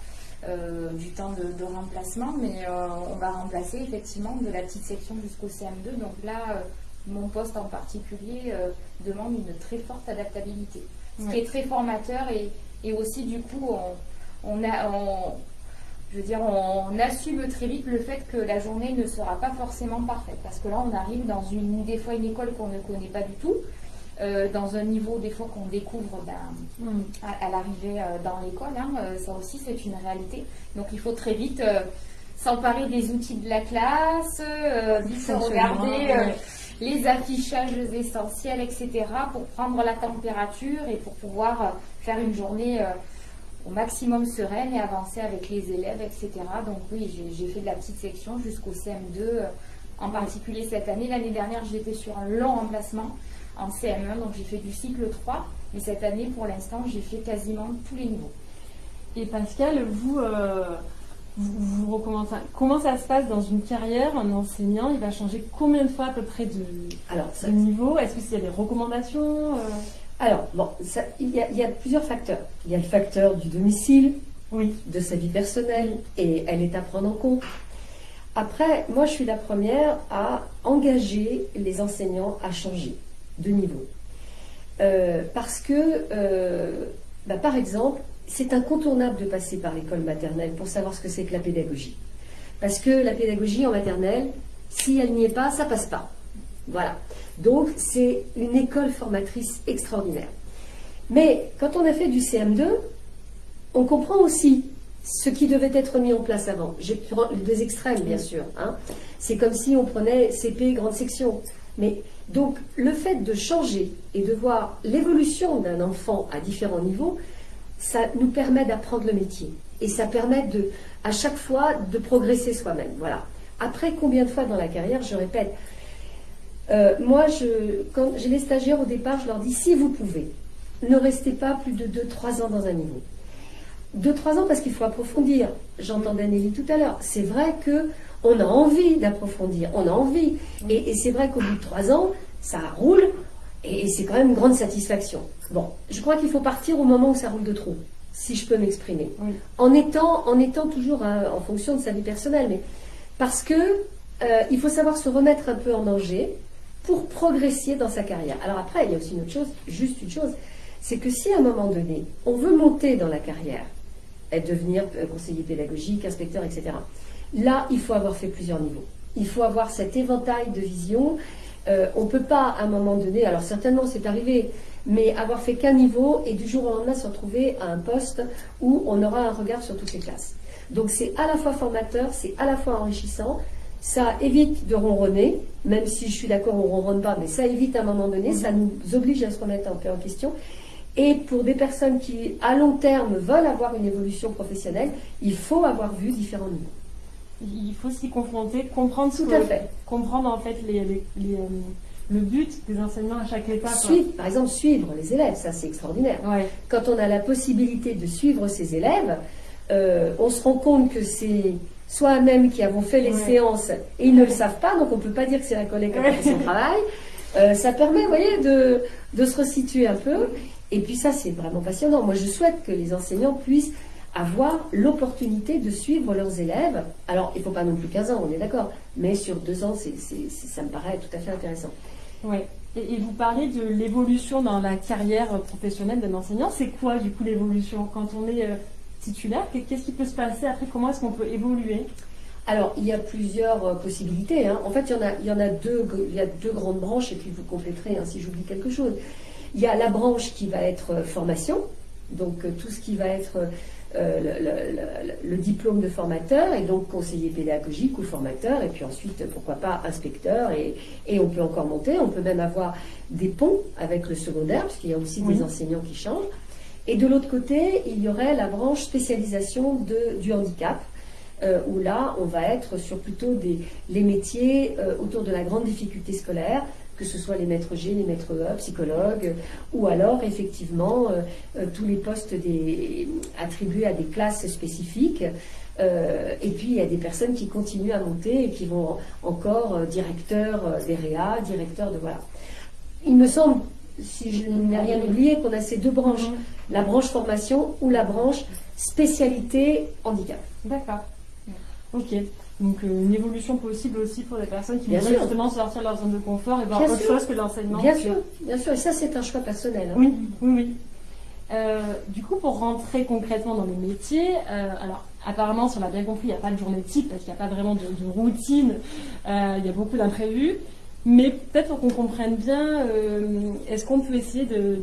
euh, du temps de, remplacement, mais euh, on va remplacer effectivement de la petite section jusqu'au CM2. Donc là, mon poste en particulier demande une très forte adaptabilité. Ce qui est très formateur et, et aussi du coup on, on a... On, je veux dire, on assume très vite le fait que la journée ne sera pas forcément parfaite. Parce que là, on arrive dans une, des fois une école qu'on ne connaît pas du tout, euh, dans un niveau des fois qu'on découvre ben, mm. à, l'arrivée euh, dans l'école. Hein, euh, ça aussi, c'est une réalité. Donc, il faut très vite s'emparer des outils de la classe, vite regarder les affichages essentiels, etc., pour prendre la température et pour pouvoir faire une journée au maximum sereine et avancer avec les élèves, etc. Donc oui, j'ai fait de la petite section jusqu'au CM2, euh, en particulier cette année. L'année dernière, j'étais sur un long remplacement en CM1, donc j'ai fait du cycle 3. Mais cette année, pour l'instant, j'ai fait quasiment tous les niveaux. Et Pascal, vous, euh, vous, recommencez, comment ça se passe dans une carrière Un enseignant, il va changer combien de fois à peu près de, Alors, ça, niveau? Est-ce qu'il y a des recommandations euh? Alors, bon, il, y a, plusieurs facteurs. Il y a le facteur du domicile, oui. de sa vie personnelle, et elle est à prendre en compte. Après, moi, je suis la première à engager les enseignants à changer de niveau. Euh, parce que, euh, bah, par exemple, c'est incontournable de passer par l'école maternelle pour savoir ce que c'est que la pédagogie. Parce que la pédagogie en maternelle, si elle n'y est pas, ça passe pas. Voilà. Donc, c'est une école formatrice extraordinaire. Mais quand on a fait du CM2, on comprend aussi ce qui devait être mis en place avant. J'ai pris deux extrêmes, bien sûr. Hein. C'est comme si on prenait CP grande section. Mais Donc le fait de changer et de voir l'évolution d'un enfant à différents niveaux, ça nous permet d'apprendre le métier. Et ça permet de, à chaque fois de progresser soi-même. Voilà. Après, combien de fois dans la carrière, je répète, euh, moi, quand j'ai les stagiaires au départ, je leur dis si vous pouvez, ne restez pas plus de 2-3 ans dans un niveau. 2-3 ans parce qu'il faut approfondir. J'entendais Nelly tout à l'heure. C'est vrai que on a envie d'approfondir, on a envie. Et, c'est vrai qu'au bout de 3 ans, ça roule et, c'est quand même une grande satisfaction. Bon, je crois qu'il faut partir au moment où ça roule de trop, si je peux m'exprimer. En, étant, en étant toujours euh, en fonction de sa vie personnelle, mais parce que euh, il faut savoir se remettre un peu en danger pour progresser dans sa carrière. Alors après, il y a aussi une autre chose, juste une chose, c'est que si à un moment donné, on veut monter dans la carrière, devenir euh, conseiller pédagogique, inspecteur, etc., là, il faut avoir fait plusieurs niveaux. Il faut avoir cet éventail de vision. Euh, on ne peut pas, à un moment donné, alors certainement c'est arrivé, mais avoir fait qu'un niveau et du jour au lendemain se retrouver à un poste où on aura un regard sur toutes les classes. Donc c'est à la fois formateur, c'est à la fois enrichissant, ça évite de ronronner, même si je suis d'accord, on ne ronronne pas, mais ça évite à un moment donné, ça nous oblige à se remettre un peu en question. Et pour des personnes qui, à long terme, veulent avoir une évolution professionnelle, il faut avoir vu différents niveaux. Il faut s'y confronter, comprendre Tout à fait. comprendre en fait les, euh, le but des enseignements à chaque étape. Suivre, par exemple, suivre les élèves, ça c'est extraordinaire. Quand on a la possibilité de suivre ses élèves, euh, on se rend compte que c'est soit même qui avons fait les séances et ils ne le savent pas, donc on ne peut pas dire que c'est la collègue qui a fait son travail. Euh, ça permet, vous voyez, de, de, se resituer un peu. Et puis ça, c'est vraiment passionnant. Moi, je souhaite que les enseignants puissent avoir l'opportunité de suivre leurs élèves. Alors, il ne faut pas non plus 15 ans, on est d'accord, mais sur deux ans, ça me paraît tout à fait intéressant. Oui. Et, et vous parlez de l'évolution dans la carrière professionnelle d'un enseignant. C'est quoi, du coup, l'évolution Quand on est euh, titulaire, qu'est-ce qui peut se passer après? Comment est-ce qu'on peut évoluer? Alors, il y a plusieurs euh, possibilités. Hein. En fait, il y, en a, il, y en a deux, il y a deux grandes branches, et puis vous compléterez hein, si j'oublie quelque chose. Il y a la branche qui va être euh, formation, donc tout ce qui va être le, diplôme de formateur, et donc conseiller pédagogique ou formateur, et puis ensuite, pourquoi pas, inspecteur, et, et on peut encore monter. On peut même avoir des ponts avec le secondaire, parce qu'il y a aussi des enseignants qui changent. Et de l'autre côté, il y aurait la branche spécialisation de, du handicap, euh, où là, on va être sur plutôt des, les métiers euh, autour de la grande difficulté scolaire, que ce soit les maîtres G, les maîtres E, psychologues, ou alors effectivement euh, tous les postes des, attribués à des classes spécifiques. et puis il y a des personnes qui continuent à monter et qui vont encore directeur des réa, directeur de voilà. Il me semble si je n'ai rien oublié, qu'on a ces deux branches, mhm. la branche formation ou la branche spécialité handicap. D'accord. Ok. Donc euh, une évolution possible aussi pour des personnes qui veulent justement sortir de leur zone de confort et voir autre chose que l'enseignement. Bien sûr, bien sûr. Et ça, c'est un choix personnel. Hein. Oui, oui, oui. Euh, du coup, pour rentrer concrètement dans les métiers, euh, alors apparemment, si on a bien compris, il n'y a pas de journée type parce qu'il n'y a pas vraiment de, de routine, il y a beaucoup d'imprévus. Mais peut-être pour qu'on comprenne bien, est-ce qu'on peut essayer de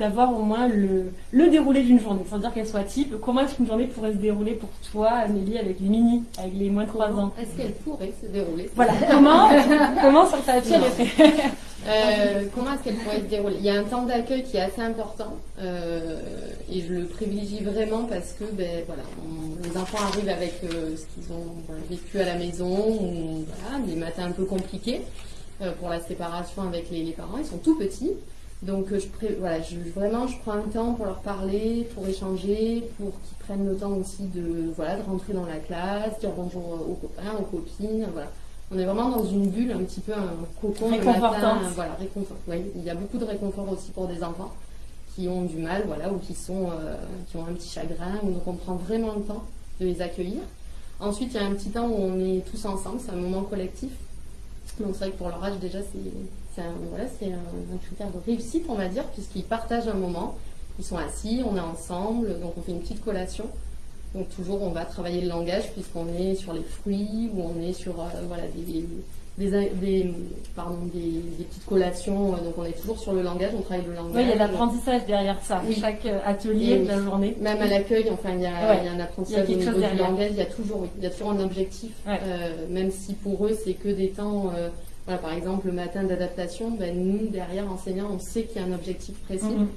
d'avoir au moins le, le déroulé d'une journée, sans dire qu'elle soit type. Comment est-ce qu'une journée pourrait se dérouler pour toi, Amélie, avec les mini, avec les moins de 3 ans Est-ce qu'elle pourrait se dérouler? Voilà, comment, comment sur euh, Comment est-ce qu'elle pourrait se dérouler? Il y a un temps d'accueil qui est assez important euh, et je le privilégie vraiment parce que ben, voilà, les enfants arrivent avec euh, ce qu'ils ont vécu à la maison ou voilà, des matins un peu compliqués. Euh, pour la séparation avec les, parents. Ils sont tout petits. Donc euh, je, voilà, je, vraiment, je prends un temps pour leur parler, pour échanger, pour qu'ils prennent le temps aussi de, voilà, de rentrer dans la classe, dire bonjour aux copains, aux copines. Voilà. On est vraiment dans une bulle, un petit peu un cocon le matin. Voilà, réconfort. il y a beaucoup de réconfort aussi pour des enfants qui ont du mal, voilà, ou qui, sont, euh, qui ont un petit chagrin. Donc on prend vraiment le temps de les accueillir. Ensuite, il y a un petit temps où on est tous ensemble, c'est un moment collectif. Donc c'est vrai que pour leur âge déjà c'est un, voilà, un, critère de réussite on va dire puisqu'ils partagent un moment, ils sont assis, on est ensemble, donc on fait une petite collation. Donc toujours on va travailler le langage puisqu'on est sur les fruits ou on est sur euh, voilà, des, des, pardon, des, petites collations, donc on est toujours sur le langage, on travaille le langage. Oui, il y a l'apprentissage derrière ça, chaque euh, atelier de la journée. Même à l'accueil, enfin, il y, a, il y, a, un apprentissage au niveau du langage, il y a toujours, il y a toujours un objectif, euh, même si pour eux c'est que des temps, euh, par exemple, le matin d'adaptation, ben, nous, derrière, enseignants, on sait qu'il y a un objectif précis. Mhm.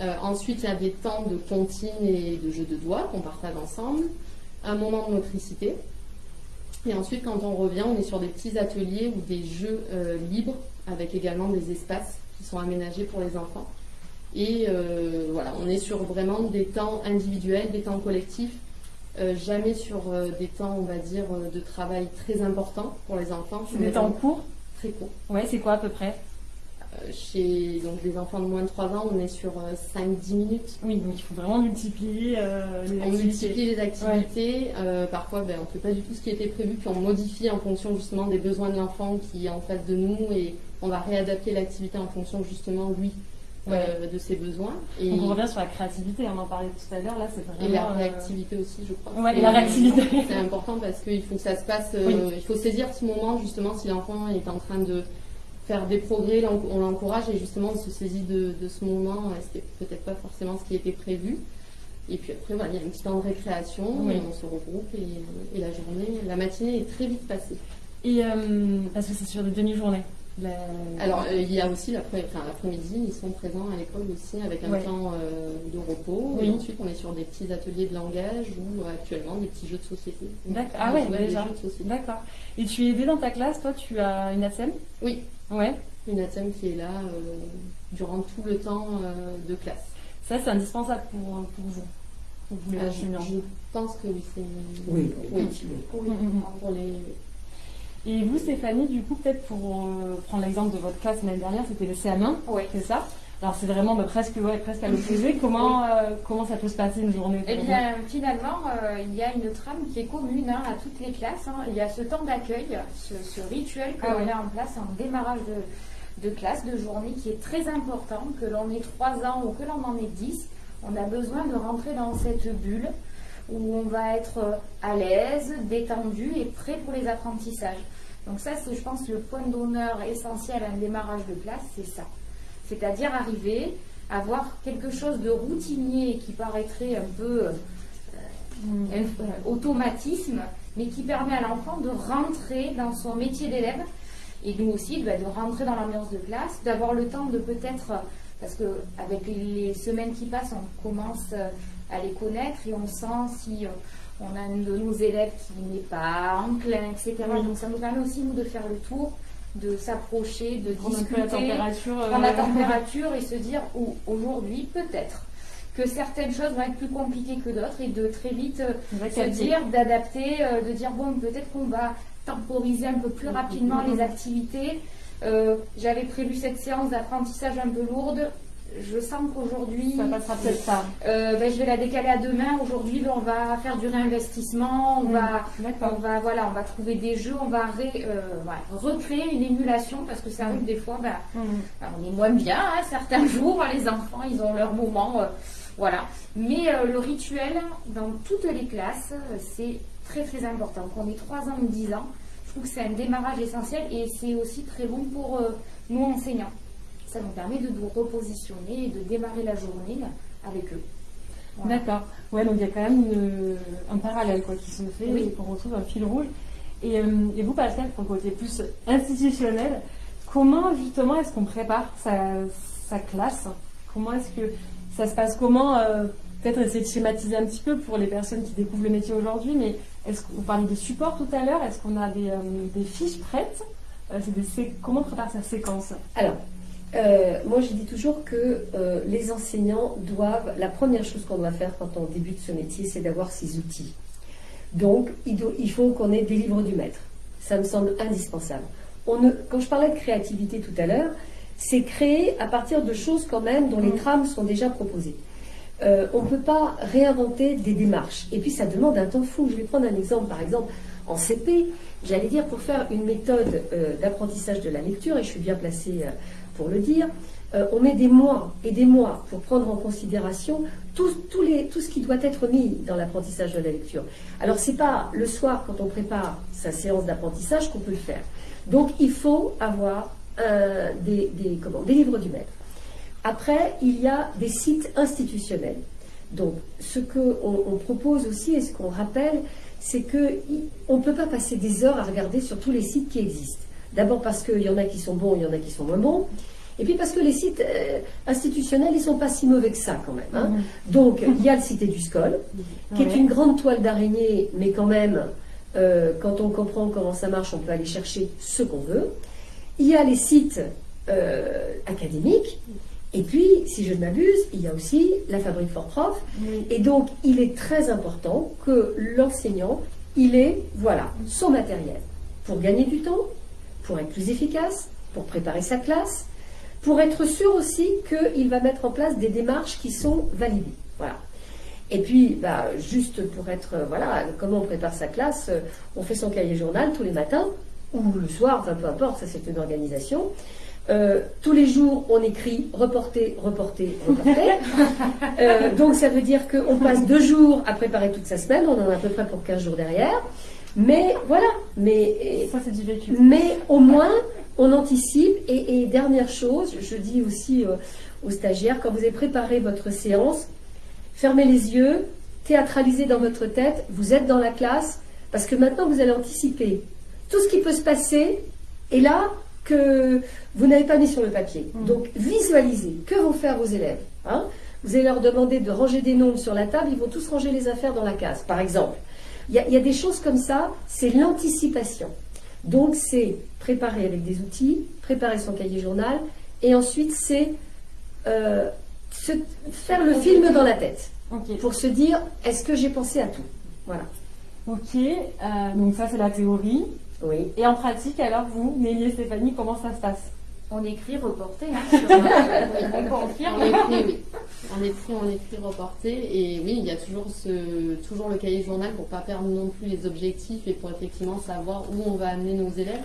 Euh, ensuite, il y a des temps de comptine et de jeu de doigts qu'on partage ensemble. Un moment de motricité. Et ensuite, quand on revient, on est sur des petits ateliers ou des jeux euh, libres avec également des espaces qui sont aménagés pour les enfants. Et euh, voilà, on est sur vraiment des temps individuels, des temps collectifs, euh, jamais sur euh, des temps, on va dire, de travail très importants pour les enfants. Des temps courts très courts. Ouais, c'est quoi à peu près Euh, chez donc, des enfants de moins de 3 ans, on est sur 5-10 minutes. Oui, donc il faut vraiment multiplier euh, les On activités. multiplie les activités. euh, parfois, ben, on ne fait pas du tout ce qui était prévu, puis on modifie en fonction justement des besoins de l'enfant qui est en face de nous et on va réadapter l'activité en fonction justement, lui, euh, de ses besoins. Et, on revient sur la créativité, on en parlait tout à l'heure, là c'est vraiment... et la euh, réactivité aussi, je crois. Ouais, et la réactivité. C'est important parce qu'il faut que ça se passe, euh, Oui. il faut saisir ce moment justement si l'enfant est en train de faire des progrès, on l'encourage et justement on se saisit de, de ce moment, c'était peut-être pas forcément ce qui était prévu. Et puis après, voilà, il y a un petit temps de récréation, Oui. et on se regroupe et, et la journée, la matinée est très vite passée. Et euh, parce que c'est sur des demi-journées. La- Alors, euh, il y a aussi l'après-midi, ils sont présents à l'école aussi avec un Ouais. temps euh, de repos. Oui. Et ensuite, on est sur des petits ateliers de langage ou euh, actuellement des petits jeux de société. D'accord. Ah ouais, déjà. jeux de société. D'accord. Et tu es aidée dans ta classe, toi tu as une ATSEM Oui, Ouais. une ATEM qui est là euh, durant tout le temps euh, de classe. Ça c'est indispensable pour, pour vous. Pour vous les je, je pense que oui, c'est. Oui, oui. Oui. Mm, mm, mm. Pour les... Et vous Stéphanie, du coup peut-être pour euh, prendre l'exemple de votre classe l'année dernière, c'était le CM1, Oui. c'est ça? Alors c'est vraiment bah, presque, ouais, presque à l'opposé. comment, euh, comment ça peut se passer une journée Eh bien, finalement, euh, il y a une trame qui est commune hein, à toutes les classes. hein. Il y a ce temps d'accueil, ce, ce rituel que Ah l'on met en place en démarrage de, de classe, de journée, qui est très important, que l'on ait 3 ans ou que l'on en ait 10. On a besoin de rentrer dans cette bulle où on va être à l'aise, détendu et prêt pour les apprentissages. Donc ça, c'est, je pense, le point d'honneur essentiel à un démarrage de classe, c'est ça. C'est-à-dire arriver, avoir quelque chose de routinier qui paraîtrait un peu euh, un euh, automatisme, mais qui permet à l'enfant de rentrer dans son métier d'élève et nous aussi bah, de rentrer dans l'ambiance de classe, d'avoir le temps de peut-être, euh, parce que avec les semaines qui passent, on commence euh, à les connaître et on sent si euh, on a un de nos élèves qui n'est pas enclin, etc. Oui. Donc ça nous permet aussi nous de faire le tour, de s'approcher, de prendre un peu la discuter température euh, prendre la température et se dire ou aujourd'hui peut-être que certaines choses vont être plus compliquées que d'autres et de très vite euh, se dire, d'adapter, euh, de dire bon peut-être qu'on va temporiser un peu plus rapidement les activités. Euh, J'avais prévu cette séance d'apprentissage un peu lourde. Je sens qu'aujourd'hui, Ça passera peut-être pas. euh, ben, je vais la décaler à demain. Aujourd'hui, ben, on va faire du réinvestissement. On Mm. va on va, voilà, on va trouver des jeux, on va ré- euh, voilà, recréer une émulation parce que ça arrive des fois, ben, Mm. on est moins bien hein, certains jours, les enfants ils ont leur moment, euh, voilà. Mais le rituel dans toutes les classes, c'est très très important. Qu'on ait 3 ans ou 10 ans, je trouve que c'est un démarrage essentiel et c'est aussi très bon pour nous enseignants. Ça nous permet de nous repositionner et de démarrer la journée avec eux. Voilà. D'accord. Ouais, donc il y a quand même une- un parallèle quoi, qui se fait Oui. et qu'on retrouve un fil rouge. Et, euh, et vous, Pascal, pour le côté plus institutionnel, comment justement est-ce qu'on prépare sa, sa classe? Comment est-ce que ça se passe? Comment euh, Peut-être essayer de schématiser un petit peu pour les personnes qui découvrent le métier aujourd'hui, mais est-ce qu'on parlait des supports tout à l'heure Est-ce qu'on a des, euh, des fiches prêtes? C'est des sé- Comment on prépare sa séquence? Alors, euh, moi je dis toujours que euh, les enseignants doivent, la première chose qu'on doit faire quand on débute ce métier, c'est d'avoir ses outils. Donc, il, do- il faut qu'on ait des livres du maître. Ça me semble indispensable. On ne, quand je parlais de créativité tout à l'heure, c'est créer à partir de choses quand même dont les Mm. trames sont déjà proposées. Euh, on ne peut pas réinventer des démarches. Et puis ça demande un temps fou. Je vais prendre un exemple, par exemple, en CP, j'allais dire pour faire une méthode euh, d'apprentissage de la lecture, et je suis bien placée euh, pour le dire, euh, on met des mois et des mois pour prendre en considération tout, ce qui doit être mis dans l'apprentissage de la lecture. Alors c'est pas le soir quand on prépare sa séance d'apprentissage qu'on peut le faire. Donc il faut avoir euh, des, des, des livres du maître. Après, il y a des sites institutionnels. Donc, ce qu'on on propose aussi et ce qu'on rappelle, c'est qu'on ne peut pas passer des heures à regarder sur tous les sites qui existent. D'abord parce qu'il y en a qui sont bons, il y en a qui sont moins bons. Et puis parce que les sites euh, institutionnels, ils sont pas si mauvais que ça quand même. hein. Donc il y a le Cité du Scol, qui est une grande toile d'araignée, mais quand même, euh, quand on comprend comment ça marche, on peut aller chercher ce qu'on veut. Il y a les sites euh, académiques. Et puis, si je ne m'abuse, il y a aussi la fabrique Fort Prof. Et donc, il est très important que l'enseignant, il ait, voilà, son matériel pour gagner du temps, pour être plus efficace, pour préparer sa classe, pour être sûr aussi qu'il va mettre en place des démarches qui sont validées. Voilà. Et puis, bah, juste pour être, euh, voilà, comment on prépare sa classe, euh, on fait son cahier journal tous les matins, ou le soir, enfin peu importe, ça c'est une organisation. Euh, tous les jours, on écrit reporter, reporter, reporter. Euh, donc ça veut dire qu'on passe deux jours à préparer toute sa semaine, on en a à peu près pour 15 jours derrière. Mais voilà, mais, Ça, c'est du vécu. mais au moins on anticipe. Et, et dernière chose, je dis aussi euh, aux stagiaires, quand vous avez préparé votre séance, fermez les yeux, théâtralisez dans votre tête, vous êtes dans la classe, parce que maintenant vous allez anticiper tout ce qui peut se passer, et là que vous n'avez pas mis sur le papier. Donc visualisez, que vont faire vos élèves hein Vous allez leur demander de ranger des nombres sur la table, ils vont tous ranger les affaires dans la case, par exemple. Il y a, il y a des choses comme ça, c'est l'anticipation. Donc c'est préparer avec des outils, préparer son cahier journal, et ensuite c'est euh, faire le film dans la tête pour se dire est-ce que j'ai pensé à tout? Voilà. Ok. euh, donc ça, c'est la théorie. Oui. Et en pratique, alors vous, Nelly et Stéphanie, comment ça se passe? On écrit reporté, hein, sur, on confirme. On écrit, oui. On écrit, on écrit, reporté. Et oui, il y a toujours, ce, toujours le cahier journal pour pas perdre non plus les objectifs et pour effectivement savoir où on va amener nos élèves.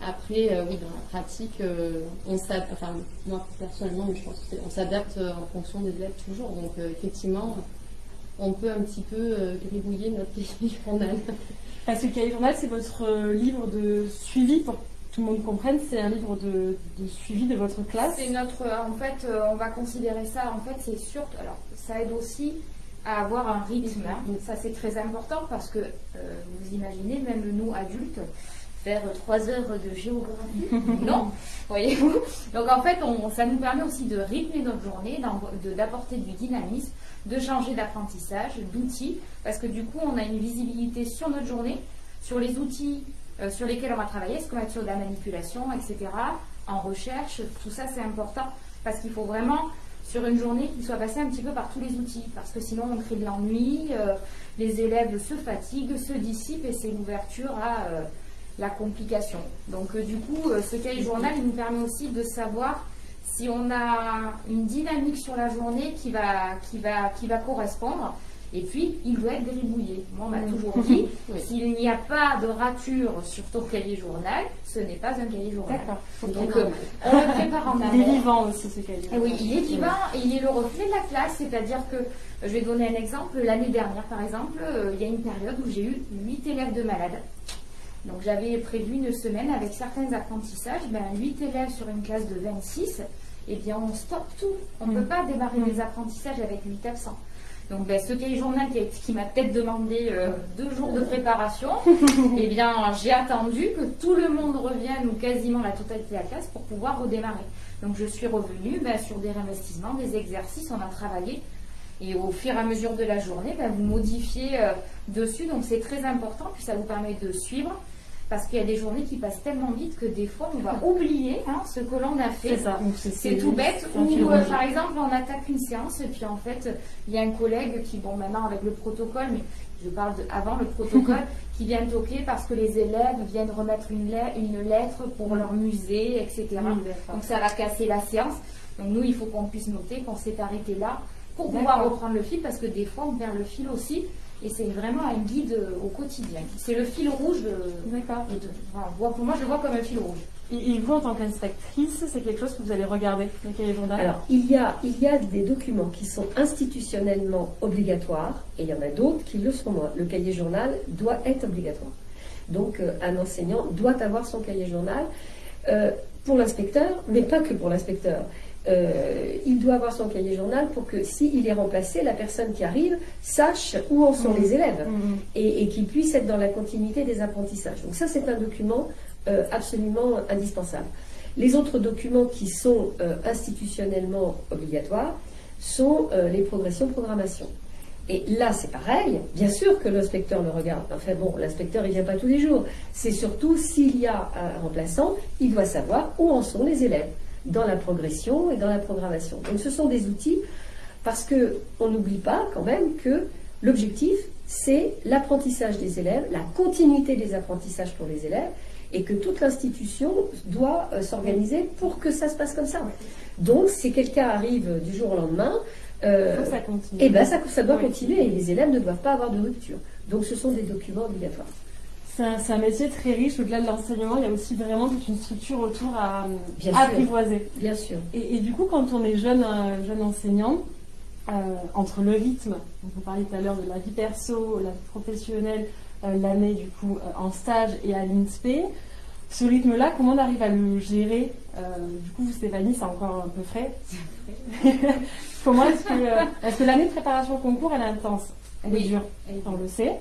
Après, euh, oui, dans la pratique, euh, on s'adapte, enfin, moi personnellement, mais je pense on s'adapte euh, en fonction des élèves toujours. Donc, euh, effectivement, on peut un petit peu gribouiller notre cahier journal. Parce que le cahier journal, c'est votre livre de suivi, pour tout le monde comprenne, c'est un livre de, de suivi de votre classe. C'est notre, en fait, euh, on va considérer ça, en fait, c'est sûr, alors ça aide aussi à avoir un rythme, hein. Donc, ça c'est très important parce que, euh, vous imaginez, même nous adultes, faire trois heures de géographie, non, voyez-vous. Donc en fait, on- ça nous permet aussi de rythmer notre journée, d'apporter du dynamisme, de changer d'apprentissage, d'outils, parce que du coup, on a une visibilité sur notre journée, sur les outils euh, sur lesquels on va travailler, est-ce qu'on va être sur de la manipulation, etc., en recherche, tout ça c'est important, parce qu'il faut vraiment, sur une journée, qu'il soit passé un petit peu par tous les outils, parce que sinon on crée de l'ennui, euh, les élèves se fatiguent, se dissipent, et c'est l'ouverture à euh, la complication. Donc du coup, ce cahier journal, il nous permet aussi de savoir si on a une dynamique sur la journée qui va, qui va, qui va correspondre. Et puis, il doit être gribouillé. Moi, on m'a toujours dit, s'il n'y a pas de rature sur ton cahier journal, ce n'est pas un cahier journal. D'accord. Donc, euh, on le prépare en Il est amont. vivant aussi, ce cahier. Eh Oui, il est vivant et il est le reflet de la classe. C'est-à-dire que, euh, je vais donner un exemple, l'année dernière par exemple, euh, il y a une période où j'ai eu 8 élèves de malades. Donc j'avais prévu une semaine avec certains apprentissages, ben, 8 élèves sur une classe de 26, eh bien on stoppe tout. On ne Mm. peut pas démarrer Mm. des apprentissages avec 8 absents. Donc ben, ce cahier journal qui, m'a peut-être demandé euh, deux jours de préparation, eh bien j'ai attendu que tout le monde revienne ou quasiment la totalité de la classe pour pouvoir redémarrer. Donc je suis revenue ben, sur des réinvestissements, des exercices, on a travaillé. Et au fur et à mesure de la journée, ben, vous modifiez euh, dessus. Donc c'est très important, puis ça vous permet de suivre. Parce qu'il y a des journées qui passent tellement vite que des fois on va oublier hein, ce que l'on a fait. C'est tout bête. Ou euh, par exemple, on attaque une séance et puis en fait, il y a un collègue qui, bon, maintenant avec le protocole, mais je parle de, avant le protocole, qui vient toquer parce que les élèves viennent remettre une, lettre, une lettre pour leur musée, etc. Donc ça va casser la séance. Donc nous, il faut qu'on puisse noter qu'on s'est arrêté là pour pouvoir reprendre le fil parce que des fois, on perd le fil aussi. Et c'est vraiment un guide euh, au quotidien. C'est le fil rouge de, D'accord. enfin, pour moi, je le vois comme un fil rouge. Et, et vous, en tant qu'inspectrice, c'est quelque chose que vous allez regarder, le cahier journal? Alors, il y, a, il y a des documents qui sont institutionnellement obligatoires et il y en a d'autres qui le sont moins. Le cahier journal doit être obligatoire. Donc, euh, un enseignant doit avoir son cahier journal euh, pour l'inspecteur, mais pas que pour l'inspecteur. Euh, il doit avoir son cahier journal pour que s'il est remplacé, la personne qui arrive sache où en sont les élèves Mhm. et, et qu'il puisse être dans la continuité des apprentissages. Donc ça, c'est un document euh, absolument indispensables. Les autres documents qui sont euh, institutionnellement obligatoires sont les progressions programmation. Et là, c'est pareil. Bien sûr que l'inspecteur le regarde. Enfin bon, l'inspecteur, il ne vient pas tous les jours. C'est surtout s'il y a un remplaçant, il doit savoir où en sont les élèves dans la progression et dans la programmation. Donc ce sont des outils parce qu'on n'oublie pas quand même que l'objectif, c'est l'apprentissage des élèves, la continuité des apprentissages pour les élèves, et que toute l'institution doit euh, s'organiser pour que ça se passe comme ça. Donc, si quelqu'un arrive du jour au lendemain, euh, ça continue. Eh ben, ça, ça doit continuer et les élèves ne doivent pas avoir de rupture. Donc, ce sont des documents obligatoires. C'est un, métier très riche. Au-delà de l'enseignement, il y a aussi vraiment toute une structure autour à, apprivoiser. Bien sûr. Et, du coup, quand on est jeune, euh, jeune enseignant, euh, entre le rythme, donc on parlait tout à l'heure de la vie perso, la vie professionnelle, euh, l'année du coup en stage et à l'INSPE, ce rythme-là, comment on arrive à le gérer? Du coup, vous, Stéphanie, c'est encore un peu frais. comment est-ce que, est que l'année de préparation au concours, elle est intense? Elle est dure, on le sait.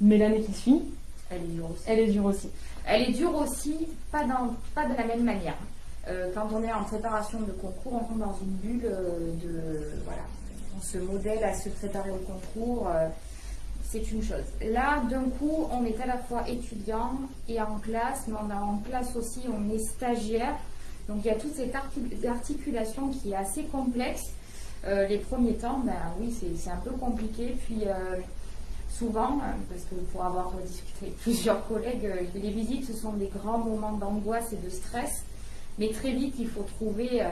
Mais l'année qui suit, elle est dure aussi. Elle est dure aussi. Elle est dure aussi, pas, dans, pas de la même manière. quand on est en préparation de concours, on tombe dans une bulle de voilà, on se modèle à se préparer au concours, euh, c'est une chose. Là, d'un coup, on est à la fois étudiant et en classe, mais on a en classe aussi, on est stagiaire. Donc il y a toute cette articulation qui est assez complexe. Euh, les premiers temps, ben oui, c'est un peu compliqué. Puis euh, souvent, parce que pour avoir discuté avec plusieurs collègues, les visites, ce sont des grands moments d'angoisse et de stress. Mais très vite, il faut trouver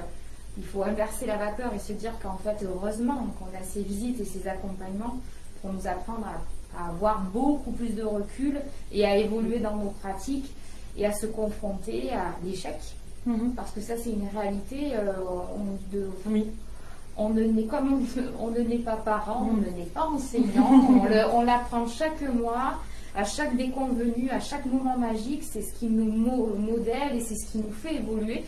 il faut inverser la vapeur et se dire qu'en fait, heureusement qu'on a ces visites et ces accompagnements pour nous apprendre à, avoir beaucoup plus de recul et à évoluer dans nos pratiques et à se confronter à l'échec. Mhm. Parce que ça, c'est une réalité. Euh, on, de, on ne n'est comme on, ne pas parent, on ne n'est pas enseignant, on l'apprend chaque mois, à chaque déconvenu, à chaque moment magique, c'est ce qui nous modèle et c'est ce qui nous fait évoluer.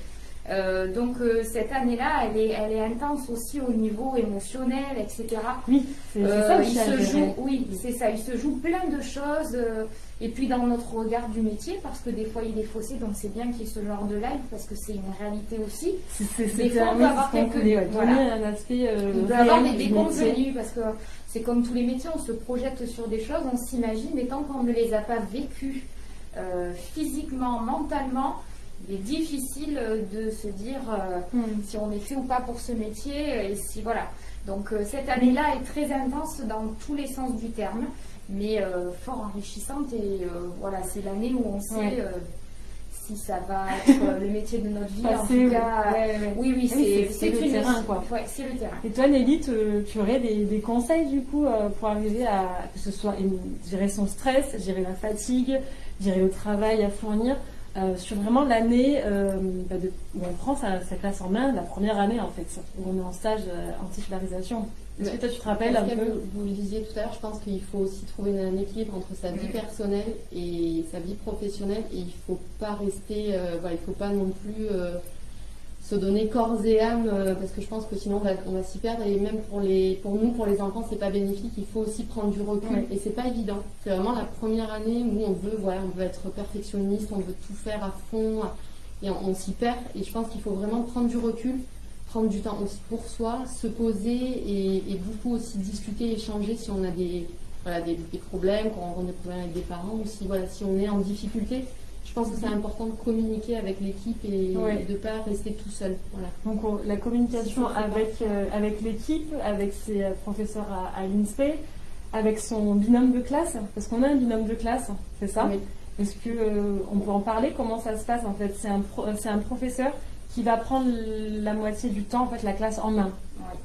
Euh, donc euh, cette année-là, elle est, elle est intense aussi au niveau émotionnel, etc. Oui, c'est euh, ça. Il se joue, oui, c'est ça. Il se joue plein de choses. et puis dans notre regard du métier, parce que des fois il est faussé, donc c'est bien qu'il y ait ce genre de live parce que c'est une réalité aussi. Des fois, on peut avoir quelques, un aspect. on peut avoir des déconvenus parce que c'est comme tous les métiers, on se projette sur des choses, on s'imagine, mais tant qu'on ne les a pas vécues physiquement, mentalement il est difficile de se dire euh, hmm. si on est fait ou pas pour ce métier. Et si voilà. Donc euh, cette année-là est très intense dans tous les sens du terme, mais euh, fort enrichissante. Et voilà, c'est l'année où on sait. si ça va être le métier de notre vie. en tout cas, oui, oui, c'est le terrain, quoi. c'est le terrain. Et toi, Nelly, tu, aurais des, des, conseils, du coup, pour arriver à, que ce soit gérer son stress, gérer la fatigue, gérer le travail à fournir euh, sur vraiment l'année euh, bah, où on prend sa, classe en main, la première année en fait, où on est en stage euh, anti-scolarisation. Est-ce que toi tu te rappelles un peu Vous le disiez tout à l'heure, je pense qu'il faut aussi trouver un équilibre entre sa vie personnelle et sa vie professionnelle et il ne faut pas rester, voilà, il faut pas non plus se donner corps et âme euh, parce que je pense que sinon on va, s'y perdre. Et même pour les pour nous pour les enfants c'est pas bénéfique. Il faut aussi prendre du recul. Et c'est pas évident. C'est vraiment la première année où on veut voilà on veut être perfectionniste on veut tout faire à fond et on, s'y perd. Et je pense qu'il faut vraiment prendre du recul prendre du temps aussi pour soi se poser et, beaucoup aussi discuter échanger si on a des voilà des, des problèmes quand on rencontre des problèmes avec des parents ou si voilà si on est en difficulté je pense que c'est important de communiquer avec l'équipe et de ne pas rester tout seul. Donc la communication avec, euh, avec l'équipe, avec ses euh, professeurs à, l'INSPE, avec son binôme de classe, parce qu'on a un binôme de classe, c'est ça? Est-ce qu'on euh, on peut en parler? Comment ça se passe en fait? C'est un, un professeur qui va prendre la moitié du temps, en fait, la classe en main,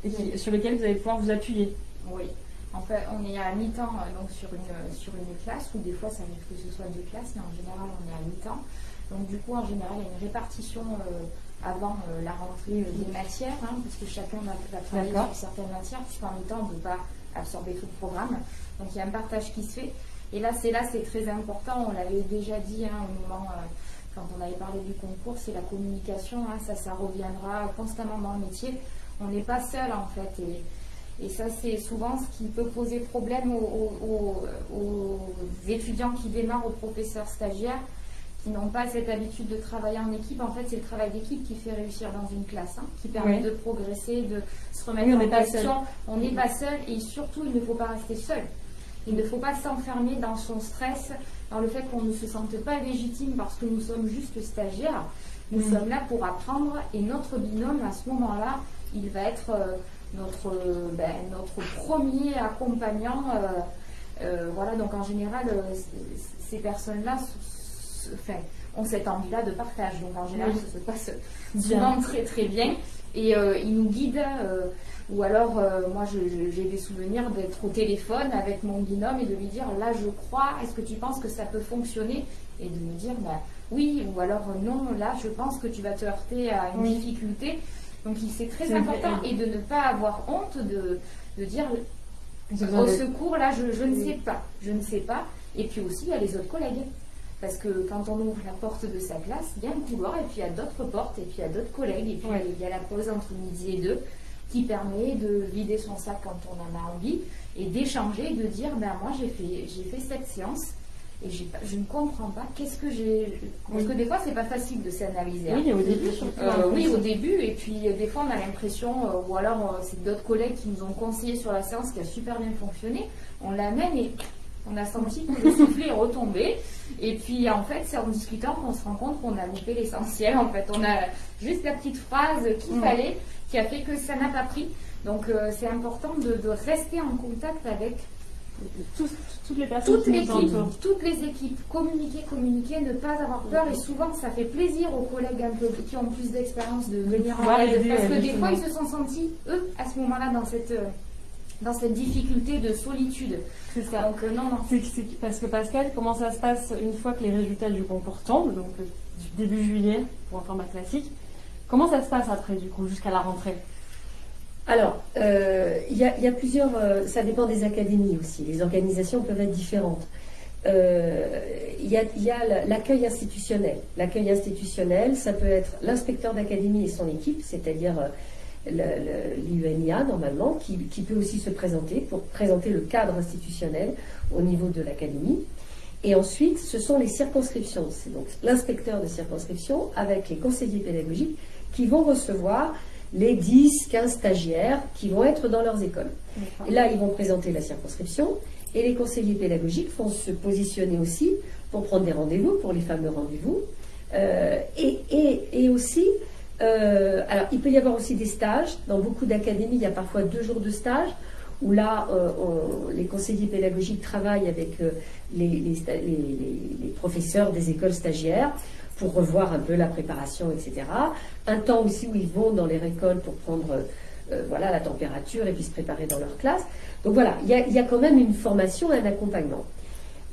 et sur lequel vous allez pouvoir vous appuyer. Oui. Fait, on est à mi-temps euh, donc sur une, sur une classe, ou des fois ça arrive que ce soit deux classes, mais en général on est à mi-temps. Donc du coup, en général, il y a une répartition euh, avant euh, la rentrée des matières, hein, parce que chacun va, travailler sur certaines matières, puisqu'en mi-temps, on ne peut pas absorber tout le programme. Donc il y a un partage qui se fait. Et là, c'est là, c'est très important. On l'avait déjà dit hein, au moment quand on avait parlé du concours, c'est la communication. Hein, ça, ça reviendra constamment dans le métier. On n'est pas seul en fait. Et, et ça, c'est souvent ce qui peut poser problème aux, étudiants qui démarrent, aux professeurs stagiaires, qui n'ont pas cette habitude de travailler en équipe. En fait, c'est le travail d'équipe qui fait réussir dans une classe, hein, qui permet de progresser, de se remettre en question. On n'est pas seul et surtout, il ne faut pas rester seul. Il ne faut pas s'enfermer dans son stress, dans le fait qu'on ne se sente pas légitime parce que nous sommes juste stagiaires. Nous mm. sommes là pour apprendre et notre binôme, à ce moment-là, il va être euh, notre, ben, notre premier accompagnant. Euh, euh, voilà, donc en général, ces personnes-là enfin, ont cette envie-là de partage. Donc en général, ça se passe souvent très très bien. Et ils nous guident. ou alors, moi, j'ai des souvenirs d'être au téléphone avec mon binôme et de lui dire, là, je crois, est-ce que tu penses que ça peut fonctionner? Et de me dire, bah, oui, ou alors non, là, je pense que tu vas te heurter à une difficulté. Donc c'est très important et de ne pas avoir honte de, dire au secours, là, je, ne sais pas, je ne sais pas. Et puis aussi, il y a les autres collègues. Parce que quand on ouvre la porte de sa classe, il y a un couloir et puis il y a d'autres portes et puis il y a d'autres collègues. Et puis il y a la pause entre midi et deux qui permet de vider son sac quand on en a envie et d'échanger, de dire ben moi j'ai fait, j'ai fait cette séance et je ne comprends pas qu'est-ce que j'ai. Parce que des fois, c'est pas facile de s'analyser. Oui, au début, euh, oui, au début. Et puis, des fois, on a l'impression, euh, ou alors, euh, c'est d'autres collègues qui nous ont conseillé sur la séance qui a super bien fonctionné. On l'amène et on a senti que le soufflet est retombé. Et puis, en fait, c'est en discutant qu'on se rend compte qu'on a loupé l'essentiel. En fait, on a juste la petite phrase qu'il fallait, qui a fait que ça n'a pas pris. Donc, c'est important de rester en contact avec toutes les personnes toutes, les toutes les équipes, communiquer, communiquer, ne pas avoir peur. Et souvent, ça fait plaisir aux collègues un peu, qui ont plus d'expérience de venir en aide. Parce que des fois, ils se sont sentis, eux, à ce moment-là, dans cette, euh, dans cette difficulté de solitude. C'est ça. Donc, euh, non, non. parce que Pascal, comment ça se passe une fois que les résultats du concours tombent, donc euh, début juillet pour un format classique Comment ça se passe après, du coup, jusqu'à la rentrée? Alors, euh, il y, a plusieurs. Euh, ça dépend des académies aussi. Les organisations peuvent être différentes. Euh, il y a, l'accueil institutionnel. L'accueil institutionnel, ça peut être l'inspecteur d'académie et son équipe, c'est-à-dire l'UNIA normalement, qui, qui, peut aussi se présenter pour présenter le cadre institutionnel au niveau de l'académie. Et ensuite, ce sont les circonscriptions. C'est donc l'inspecteur de circonscription avec les conseillers pédagogiques qui vont recevoir les 10, 15 stagiaires qui vont être dans leurs écoles. Et là, ils vont présenter la circonscription et les conseillers pédagogiques vont se positionner aussi pour prendre des rendez-vous, pour les fameux rendez-vous. Euh, et, aussi, euh, alors il peut y avoir aussi des stages. Dans beaucoup d'académies, il y a parfois deux jours de stage où là, euh, les conseillers pédagogiques travaillent avec les, les, professeurs des écoles stagiaires pour revoir un peu la préparation, etc. Un temps aussi où ils vont dans les récoltes pour prendre euh, voilà, la température et puis se préparer dans leur classe. Donc voilà, il y a, quand même une formation et un accompagnement.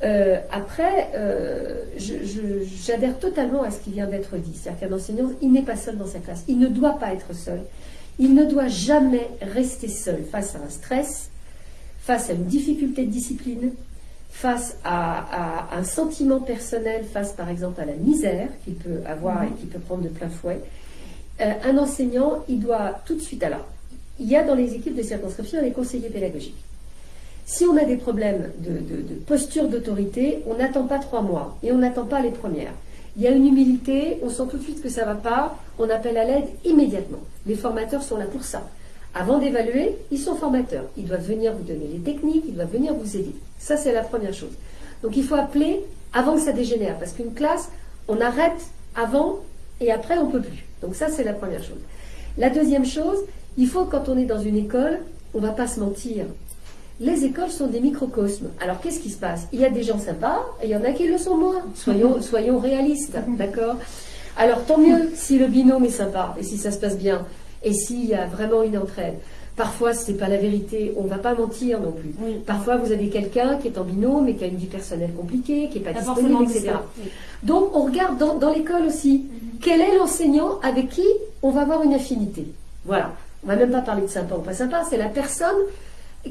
Euh, après, euh, j'adhère totalement à ce qui vient d'être dit. C'est-à-dire qu'un enseignant, il n'est pas seul dans sa classe. Il ne doit pas être seul. Il ne doit jamais rester seul face à un stress, face à une difficulté de discipline, face à, un sentiment personnel, face par exemple à la misère qu'il peut avoir et qu'il peut prendre de plein fouet, euh, un enseignant, il doit tout de suite. Alors, il y a dans les équipes de circonscription les conseillers pédagogiques. Si on a des problèmes de, posture d'autorité, on n'attend pas trois mois et on n'attend pas les premières. Il y a une humilité, on sent tout de suite que ça ne va pas, on appelle à l'aide immédiatement. Les formateurs sont là pour ça. Avant d'évaluer, ils sont formateurs. Ils doivent venir vous donner les techniques, ils doivent venir vous aider. Ça, c'est la première chose. Donc il faut appeler avant que ça dégénère, parce qu'une classe, on arrête avant et après, on ne peut plus. Donc ça, c'est la première chose. La deuxième chose, il faut, quand on est dans une école, on ne va pas se mentir. Les écoles sont des microcosmes. Alors qu'est-ce qui se passe? Il y a des gens sympas et il y en a qui le sont moins. Soyons, soyons réalistes, d'accord? Alors tant mieux si le binôme est sympa et si ça se passe bien et s'il y a vraiment une entraide. Parfois, ce n'est pas la vérité, on ne va pas mentir non plus. Parfois, vous avez quelqu'un qui est en binôme et qui a une vie personnelle compliquée, qui n'est pas disponible, etc. Donc, on regarde dans, l'école aussi, mhm. quel est l'enseignant avec qui on va avoir une affinité? Voilà. On ne va même pas parler de sympa ou pas sympa, c'est la personne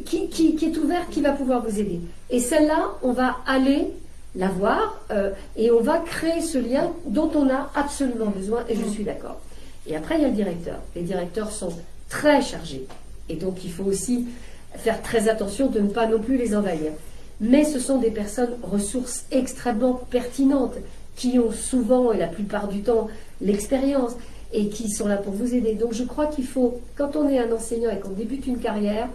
qui, est ouverte qui va pouvoir vous aider. Et celle-là, on va aller la voir euh, et on va créer ce lien dont on a absolument besoin, et je mhm. suis d'accord. Et après, il y a le directeur. Les directeurs sont très chargés. Et donc, il faut aussi faire très attention de ne pas non plus les envahir. Mais ce sont des personnes ressources extrêmement pertinentes qui ont souvent et la plupart du temps l'expérience et qui sont là pour vous aider. Donc je crois qu'il faut, quand on est un enseignant et qu'on débute une carrière,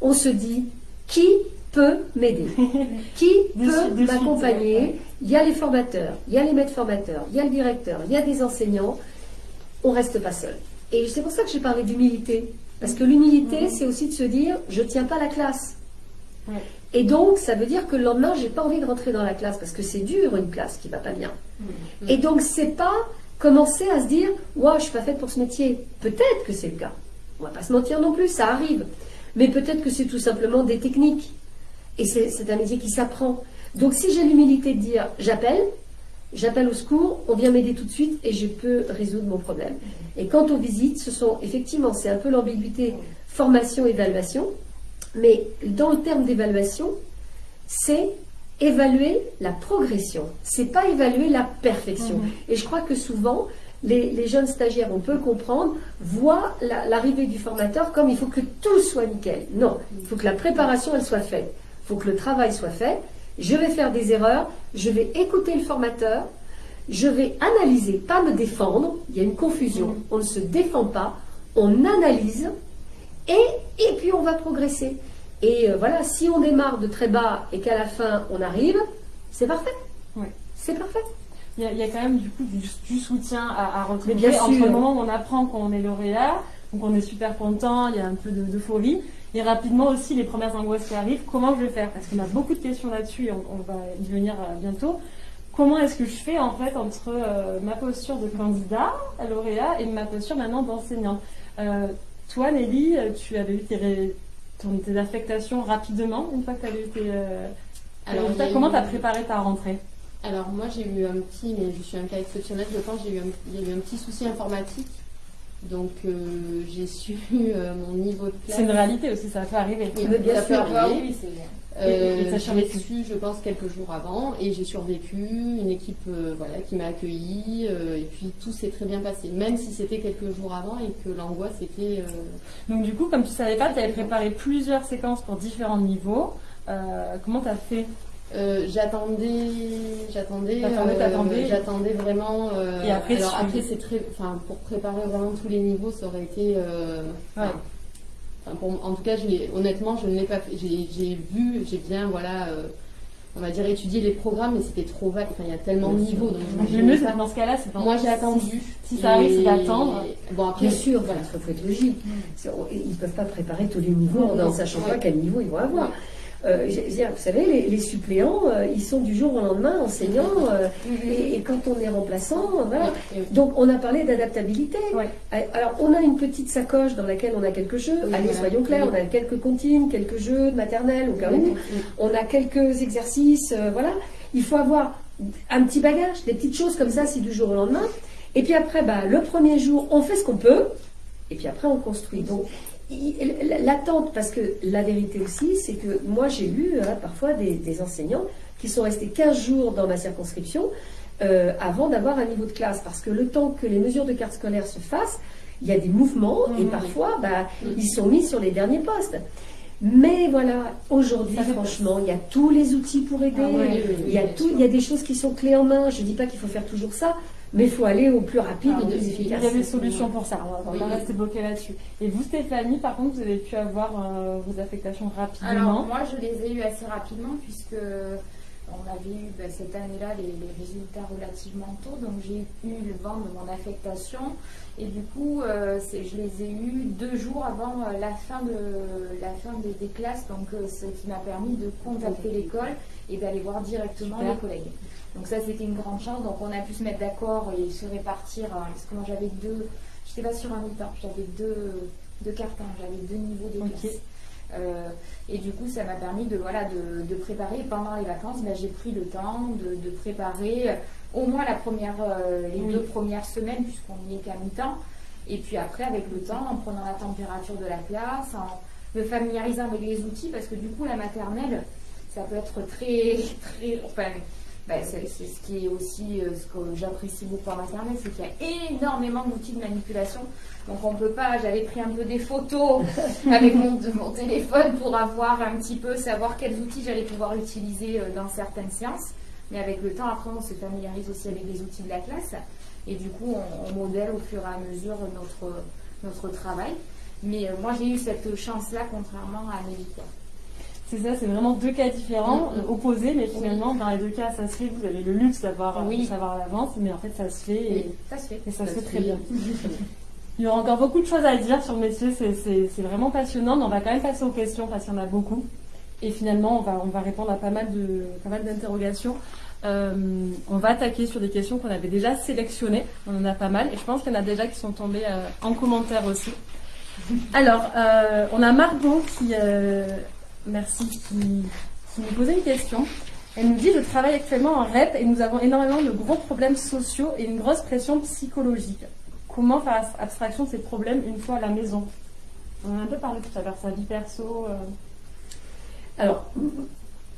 on se dit qui peut m'aider? Qui peut m'accompagner? Il y a les formateurs, il y a les maîtres formateurs, il y a le directeur, il y a des enseignants. On ne reste pas seul. Et c'est pour ça que j'ai parlé d'humilité. Parce que l'humilité, c'est aussi de se dire, je ne tiens pas la classe. Et donc, ça veut dire que le lendemain, j'ai pas envie de rentrer dans la classe parce que c'est dur une classe qui va pas bien. Et donc, c'est pas commencer à se dire, ouais, je suis pas faite pour ce métier. Peut-être que c'est le cas. On va pas se mentir non plus, ça arrive. Mais peut-être que c'est tout simplement des techniques. Et c'est un métier qui s'apprend. Donc, si j'ai l'humilité de dire, j'appelle, j'appelle au secours, on vient m'aider tout de suite et je peux résoudre mon problème. Et quant aux visites, ce sont effectivement, c'est un peu l'ambiguïté formation-évaluation. Mais dans le terme d'évaluation, c'est évaluer la progression. C'est pas évaluer la perfection. Mhm. Et je crois que souvent, les, jeunes stagiaires, on peut comprendre, voient l'arrivée du formateur comme il faut que tout soit nickel. Non, il faut que la préparation, elle soit faite. Il faut que le travail soit fait. Je vais faire des erreurs, je vais écouter le formateur, je vais analyser, pas me défendre. Il y a une confusion. Mhm. On ne se défend pas, on analyse et, et puis on va progresser. Et euh, voilà, si on démarre de très bas et qu'à la fin on arrive, c'est parfait. Oui. C'est parfait. Il y, a, quand même du coup du, soutien à, à retrouver bien entre le moment où on apprend qu'on est lauréat, donc on est super content, il y a un peu d'euphorie, et rapidement aussi les premières angoisses qui arrivent, comment je vais faire? Parce qu'on a beaucoup de questions là-dessus et on, va y venir euh, bientôt. Comment est-ce que je fais en fait entre euh, ma posture de candidat à lauréat et ma posture maintenant d'enseignant? Toi, Nelly, tu avais eu tes, tes affectations rapidement une fois que tu avais eu tes. Euh, Alors, comment tu as préparé ta rentrée? Alors, moi, j'ai eu un petit, mais je suis un cas exceptionnel, je pense, j'ai eu il y a eu un petit souci informatique. Donc, euh, j'ai su euh, mon niveau de classe. C'est une réalité aussi, ça peut arriver. Bien ça sûr. Peut arriver. Oui, euh, j'ai survécu, je pense, quelques jours avant, et j'ai survécu. Une équipe, euh, voilà, qui m'a accueilli, euh, et puis tout s'est très bien passé, même si c'était quelques jours avant et que l'angoisse était. Donc du coup, comme tu savais pas, tu avais préparé plusieurs séquences pour différents niveaux. comment tu as fait? J'attendais, j'attendais, j'attendais vraiment. et après, alors après c'est très, enfin pour préparer vraiment tous les niveaux, ça aurait été. Ouais en tout cas, honnêtement, je ne l'ai pas fait. J'ai vu, j'ai bien, voilà, euh, on va dire étudié les programmes, mais c'était trop vague. Enfin, il y a tellement de niveaux. Donc le mieux, dans ce cas-là, c'est Moi, j'ai attendu. Si, ça arrive, c'est d'attendre. Bon, après, bien sûr, il faut être logique. Ils ne peuvent pas préparer tous les niveaux en ne sachant pas quel niveau ils vont avoir. Euh, vous savez, les, suppléants, euh, ils sont du jour au lendemain enseignants, euh, et, quand on est remplaçant, voilà. Donc, on a parlé d'adaptabilité. Alors, on a une petite sacoche dans laquelle on a quelques jeux. Allez, soyons clairs, on a quelques comptines, quelques jeux de maternelle au cas où. On a quelques exercices, voilà. Il faut avoir un petit bagage, des petites choses comme ça, c'est du jour au lendemain. Et puis après, bah, le premier jour, on fait ce qu'on peut. Et puis après, on construit. Donc, L'attente, parce que la vérité aussi, c'est que moi j'ai lu hein, parfois des, enseignants qui sont restés 15 jours dans ma circonscription euh, avant d'avoir un niveau de classe, parce que le temps que les mesures de carte scolaire se fassent, il y a des mouvements et mmh. parfois bah, mmh. ils sont mis sur les derniers postes. Mais voilà, aujourd'hui, franchement, il y a tous les outils pour aider. Ah il, y a tout, il y a des choses qui sont clés en main. Je ne dis pas qu'il faut faire toujours ça, mais il faut aller au plus rapide et au plus efficace. Il y a des solutions pour ça, on va pas rester bloqué là-dessus. Et vous, Stéphanie, par contre, vous avez pu avoir euh, vos affectations rapidement. Alors, moi, je les ai eues assez rapidement, puisque on avait eu ben, cette année-là les, résultats relativement tôt, donc j'ai eu le vent de mon affectation. Et du coup euh, je les ai eus deux jours avant euh, la fin, de, la fin des, classes, donc ce qui m'a permis de contacter l'école et d'aller voir directement les collègues. Donc ça, c'était une grande chance. Donc on a pu se mettre d'accord et se répartir. Hein, parce que moi, j'avais deux, je n'étais pas sur un mi-temps, j'avais deux, deux cartons, j'avais deux niveaux de classe. Euh, et du coup, ça m'a permis de, voilà, de, préparer. Pendant les vacances, ben, j'ai pris le temps de, préparer euh, au moins la première, euh, les deux premières semaines, puisqu'on n'y est qu'à mi-temps. Et puis après, avec le temps, en prenant la température de la classe, en me familiarisant avec les outils, parce que du coup, la maternelle, ça peut être très, très, enfin, bah, c'est ce qui est aussi euh, ce que j'apprécie beaucoup en maternelle, c'est qu'il y a énormément d'outils de manipulation. Donc on peut pas, j'avais pris un peu des photos avec mon, mon, téléphone pour avoir un petit peu, savoir quels outils j'allais pouvoir utiliser euh, dans certaines séances. Mais avec le temps, après, on se familiarise aussi avec les outils de la classe. Et du coup, on, modèle au fur et à mesure notre, notre travail. Mais euh, moi, j'ai eu cette chance-là, contrairement à Amélie. C'est ça, c'est vraiment deux cas différents, mm-hmm. opposés, mais finalement, dans les deux cas, ça se fait. Vous avez le luxe d'avoir oui. savoir à l'avance, mais en fait, ça se fait. Et, ça se fait. Et ça, se fait très bien. Il y aura encore beaucoup de choses à dire sur le métier, c'est vraiment passionnant, mais on va quand même passer aux questions parce qu'il y en a beaucoup. Et finalement, on va, on va répondre à pas mal d'interrogations. Euh, on va attaquer sur des questions qu'on avait déjà sélectionnées. On en a pas mal. Et je pense qu'il y en a déjà qui sont tombées euh, en commentaire aussi. Alors, euh, on a Margot qui, merci, qui, nous posait une question. Elle nous dit Je travaille actuellement en REP et nous avons énormément de gros problèmes sociaux et une grosse pression psychologique. Comment faire abstraction de ces problèmes une fois à la maison? On en a un peu parlé tout à l'heure, sa vie perso. Alors,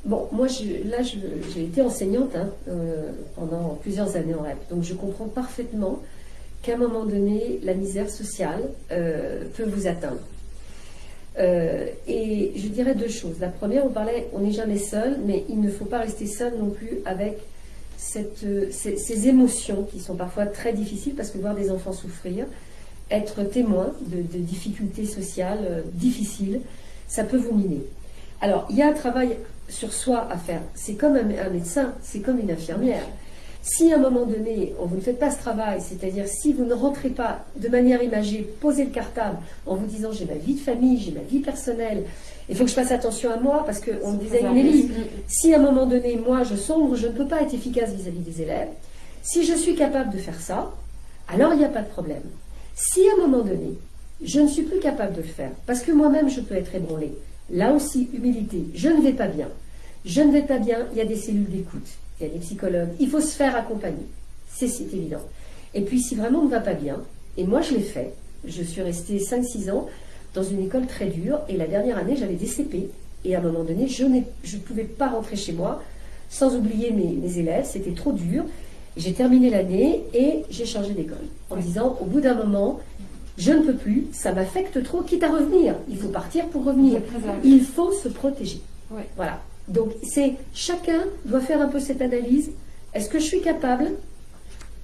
Bon, moi, là, j'ai été enseignante hein, euh, pendant plusieurs années en REP, donc je comprends parfaitement qu'à un moment donné, la misère sociale euh, peut vous atteindre. Euh, et je dirais deux choses. La première, on parlait, on n'est jamais seul, mais il ne faut pas rester seul non plus avec cette, ces, émotions qui sont parfois très difficiles, parce que voir des enfants souffrir, être témoin de, de difficultés sociales difficiles, ça peut vous miner. Alors, il y a un travail sur soi à faire. C'est comme un, médecin, c'est comme une infirmière. Si à un moment donné, on vous ne faites pas ce travail, c'est-à-dire si vous ne rentrez pas de manière imagée, posez le cartable en vous disant j'ai ma vie de famille, j'ai ma vie personnelle, il faut que je fasse attention à moi parce qu'on me disait Nelly, si à un moment donné, moi je sombre, je ne peux pas être efficace vis-à-vis des élèves, si je suis capable de faire ça, alors il n'y a pas de problème. Si à un moment donné, je ne suis plus capable de le faire, parce que moi-même je peux être ébranlée, Là aussi, humilité. Je ne vais pas bien. Je ne vais pas bien, il y a des cellules d'écoute, il y a des psychologues. Il faut se faire accompagner. C'est évident. Et puis, si vraiment on ne va pas bien, et moi je l'ai fait, je suis restée 5-6 ans dans une école très dure, et la dernière année, j'avais des CP. Et à un moment donné, je ne pouvais pas rentrer chez moi sans oublier mes, élèves, c'était trop dur. J'ai terminé l'année et j'ai changé d'école en disant, au bout d'un moment, je ne peux plus, ça m'affecte trop, quitte à revenir. Il faut partir pour revenir. Il faut se protéger. Voilà. Donc c'est chacun doit faire un peu cette analyse. Est-ce que je suis capable?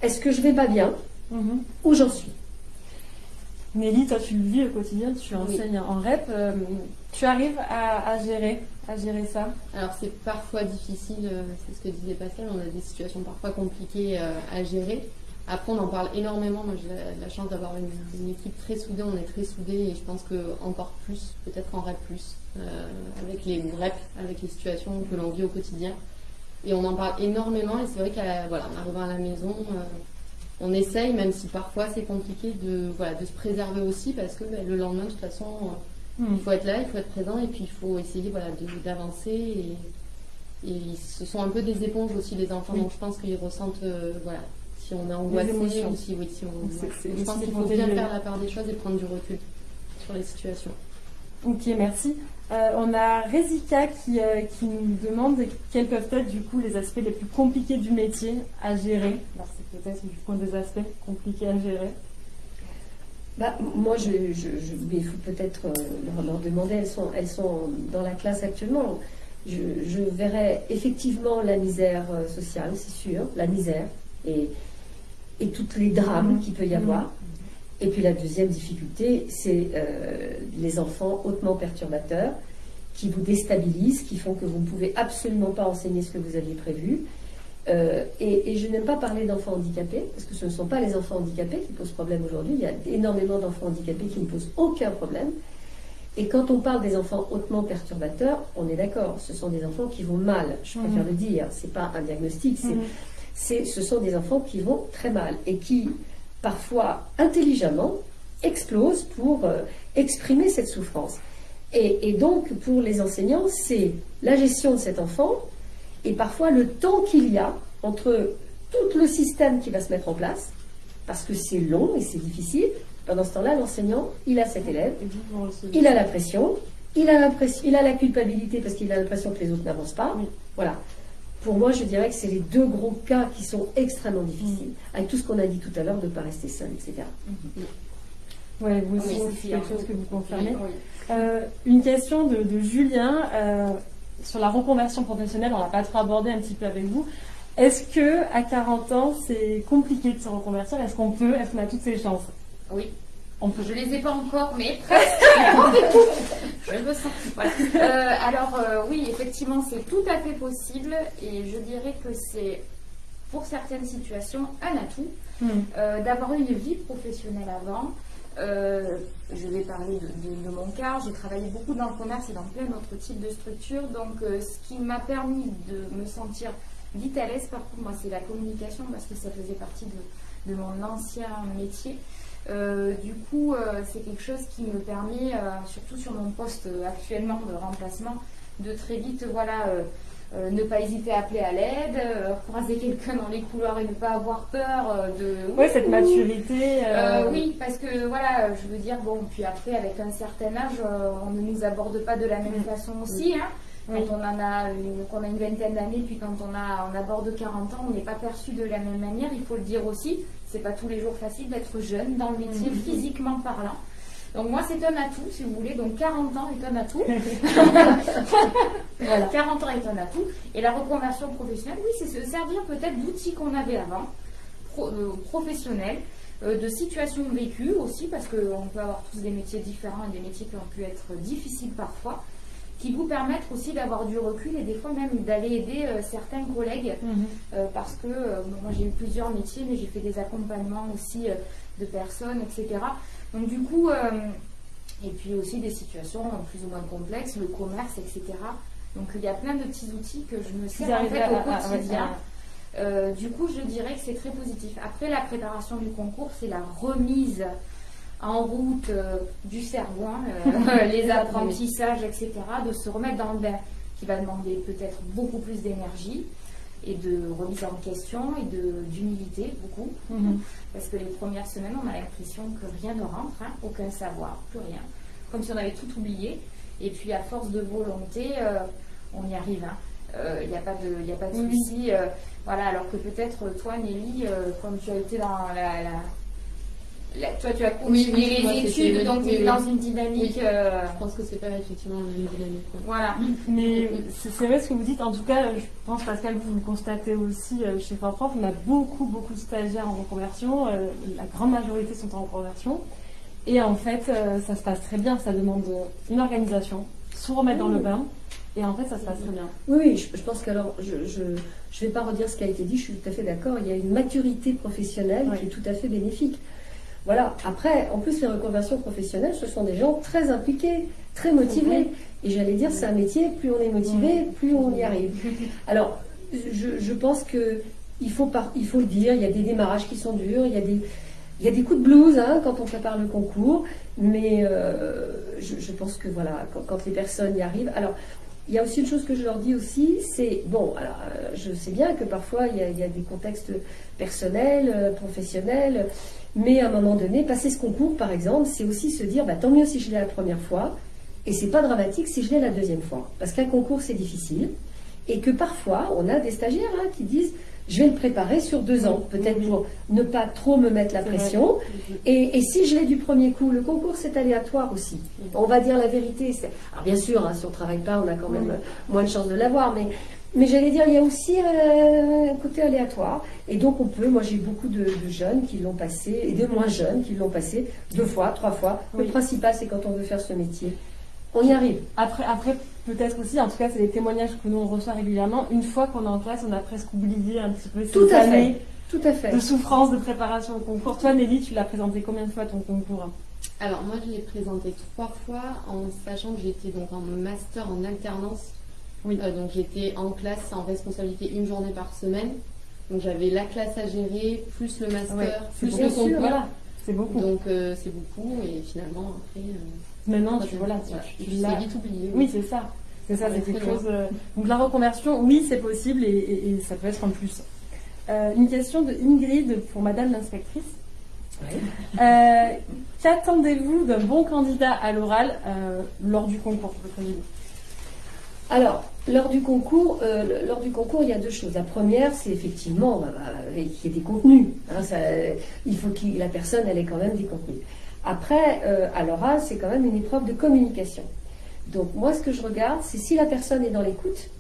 Est-ce que je vais pas bien? Mhm. Où j'en suis? Nelly, toi tu le vis au quotidien, tu enseignes en REP. Euh, tu arrives à, gérer, à gérer ça? Alors c'est parfois difficile, euh, c'est ce que disait Pascal, on a des situations parfois compliquées euh, à gérer. Après, on en parle énormément. Moi, j'ai la, chance d'avoir une, équipe très soudée. On est très soudés et je pense que encore plus, peut-être en REP plus, euh, avec les REP, avec les situations que l'on vit au quotidien. Et on en parle énormément. Et c'est vrai qu'en voilà, arrivant à la maison, euh, on essaye, même si parfois c'est compliqué, de, voilà, de se préserver aussi parce que ben, le lendemain, de toute façon, euh, hmm. il faut être là, il faut être présent et puis il faut essayer voilà, d'avancer. Et, et, ce sont un peu des éponges aussi, les enfants. Donc je pense qu'ils ressentent voilà, si on est angoissé aussi, oui, si on, je pense qu'il faut bien faire la part des choses et prendre du recul sur les situations. Ok, merci. Euh, on a Rezika qui, euh, qui, nous demande quels peuvent être du coup les aspects les plus compliqués du métier à gérer. Alors c'est peut-être du coup des aspects compliqués à gérer. Bah, moi, je, je, il faut peut-être euh, leur, demander. Elles sont, elles sont dans la classe actuellement. Je, je verrais effectivement la misère sociale, c'est sûr, la misère. Et, et toutes les drames qu'il peut y avoir. Et puis la deuxième difficulté, c'est euh, les enfants hautement perturbateurs qui vous déstabilisent, qui font que vous ne pouvez absolument pas enseigner ce que vous aviez prévu. Euh, et, je n'aime pas parler d'enfants handicapés, parce que ce ne sont pas les enfants handicapés qui posent problème aujourd'hui. Il y a énormément d'enfants handicapés qui ne posent aucun problème. Et quand on parle des enfants hautement perturbateurs, on est d'accord, ce sont des enfants qui vont mal, je préfère mmh. le dire. Ce n'est pas un diagnostic, c'est mmh ce sont des enfants qui vont très mal et qui, parfois intelligemment, explosent pour euh, exprimer cette souffrance. Et, donc, pour les enseignants, c'est la gestion de cet enfant et parfois le temps qu'il y a entre tout le système qui va se mettre en place, parce que c'est long et c'est difficile. Pendant ce temps-là, l'enseignant, il a cet élève, il a la pression, il a, il a la culpabilité parce qu'il a l'impression que les autres n'avancent pas. Voilà pour moi, je dirais que c'est les deux gros cas qui sont extrêmement difficiles, mm. avec tout ce qu'on a dit tout à l'heure de ne pas rester seul, etc. Mm. Oui, vous aussi, c'est quelque chose que vous confirmez. Euh, une question de, Julien euh, sur la reconversion professionnelle, on l'a pas trop abordé un petit peu avec vous. Est-ce que à 40 ans, c'est compliqué de se reconvertir? Est-ce qu'on peut Est-ce qu'on a toutes ces chances? Oui. On peut. Je les ai pas encore, mais presque. je me sens. Voilà. Euh, alors euh, oui, effectivement, c'est tout à fait possible et je dirais que c'est pour certaines situations un atout Hmm. euh, d'avoir une vie professionnelle avant. Je vais parler de, de- de mon cas. J'ai travaillé beaucoup dans le commerce et dans plein d'autres types de structures. Donc, ce qui m'a permis de me sentir vite à l'aise, par contre, moi, c'est la communication parce que ça faisait partie de, de mon ancien métier. Euh, du coup, euh, c'est quelque chose qui me permet, euh, surtout sur mon poste actuellement de remplacement, de très vite, voilà, ne pas hésiter à appeler à l'aide, croiser quelqu'un dans les couloirs et ne pas avoir peur de. Ouais, cette maturité. oui, parce que voilà, je veux dire, bon, puis après, avec un certain âge, on ne nous aborde pas de la même façon aussi. Hein. Mm. Oui. Quand on en a une, qu'on a une vingtaine d'années, puis quand on, a, on aborde 40 ans, on n'est pas perçu de la même manière, il faut le dire aussi. C'est pas tous les jours facile d'être jeune dans le métier, Mm. physiquement parlant. Donc moi, c'est un atout, si vous voulez. Donc 40 ans est un atout. Voilà. 40 ans est un atout. Et la reconversion professionnelle, oui, c'est se servir peut-être d'outils qu'on avait avant, pro- euh, professionnels, euh, de situations vécues aussi, parce qu'on peut avoir tous des métiers différents et des métiers qui ont pu être difficiles parfois, qui vous permettent aussi d'avoir du recul et des fois même d'aller aider euh, certains collègues, Mhm. euh, parce que euh, bon, moi j'ai eu plusieurs métiers, mais j'ai fait des accompagnements aussi de personnes, etc. Donc du coup, et puis aussi des situations plus ou moins complexes, le commerce, etc. Donc il y a plein de petits outils que je me sers en fait à- au à- à- quotidien. à- Euh, du coup, je dirais que c'est très positif. Après la préparation du concours, c'est la remise en route euh, du cerveau, hein, euh, les apprentissages, etc., de se remettre dans le bain, qui va demander peut-être beaucoup plus d'énergie et de remise en question et d'humilité, beaucoup. Mhm. Parce que les premières semaines, on a l'impression que rien ne rentre, hein, aucun savoir, plus rien. Comme si on avait tout oublié. Et puis, à force de volonté, euh, on y arrive. Il n'y a pas de, y a pas de souci. euh, voilà, alors que peut-être toi, Nelly, comme tu as été dans la. la- la- toi, tu as continué oui, les études, donc tu es dans une dynamique. euh, Je pense que c'est pas effectivement la même dynamique. voilà. Mais c'est vrai ce que vous dites. En tout cas, je pense, Pascal, vous le constatez aussi euh, chez Prof. On a beaucoup, beaucoup de stagiaires en reconversion. euh, La grande majorité sont en reconversion. Et en fait, ça se passe très bien. Ça demande une organisation, se remettre dans le bain. Et en fait, ça se passe très bien. Oui, oui, je, je pense qu'alors, je ne vais pas redire ce qui a été dit, je suis tout à fait d'accord. Il y a une maturité professionnelle Oui. qui est tout à fait bénéfique. Voilà. Après, en plus, les reconversions professionnelles, ce sont des gens très impliqués, très motivés. Et j'allais dire, c'est un métier, plus on est motivé, plus on y arrive. Alors, je, je pense que il faut, par- il faut le dire, il y a des démarrages qui sont durs, il y a des, il y a des coups de blues hein, quand on prépare le concours, mais euh, je, je pense que voilà, quand, quand les personnes y arrivent. Alors, il y a aussi une chose que je leur dis aussi, c'est bon, alors euh, je sais bien que parfois il y a, il y a des contextes personnels, euh, professionnels, mais à un moment donné, passer ce concours par exemple, c'est aussi se dire bah, tant mieux si je l'ai la première fois, et c'est pas dramatique si je l'ai la deuxième fois, parce qu'un concours c'est difficile, et que parfois on a des stagiaires hein, qui disent je vais le préparer sur deux ans, peut-être pour ne pas trop me mettre la pression. Et, et si je l'ai du premier coup, le concours c'est aléatoire aussi. On va dire la vérité. Alors bien sûr, hein, si on travaille pas, on a quand même moins de chances de l'avoir, mais mais j'allais dire, il y a aussi euh, un côté aléatoire. Et donc on peut, moi j'ai beaucoup de, de jeunes qui l'ont passé, et de moins jeunes qui l'ont passé deux fois, trois fois. Oui. Le principal c'est quand on veut faire ce métier, on y arrive. Après, après peut-être aussi, en tout cas, c'est des témoignages que nous on reçoit régulièrement. Une fois qu'on est en classe, on a presque oublié un petit peu ces Tout à fait. Tout à fait. de souffrance, de préparation au concours. Toi, Nelly, tu l'as présenté combien de fois ton concours Alors moi je l'ai présenté trois fois en sachant que j'étais donc en master en alternance. Oui. Euh, donc j'étais en classe en responsabilité une journée par semaine. Donc j'avais la classe à gérer, plus le master, Ouais, plus le concours. Voilà, c'est beaucoup. Donc euh, c'est beaucoup et finalement après. euh, Maintenant, tu, troisième- voilà, tu, tu l'as. vite oublié. Oui, c'est ça. C'est ça, c'est quelque chose. Donc la reconversion, oui, c'est possible et, et- et ça peut être en plus. Une question de Ingrid pour Madame l'inspectrice. Qu'attendez-vous d'un bon candidat à l'oral lors du concours avis? Alors, lors du concours, euh, lors du concours, il y a deux choses. La première, c'est effectivement qu'il y ait des contenus. hein, il faut que la personne ait quand même des contenus. Après, euh, à l'oral, c'est quand même une épreuve de communication. Donc moi, ce que je regarde, c'est si la personne est dans l'écoute,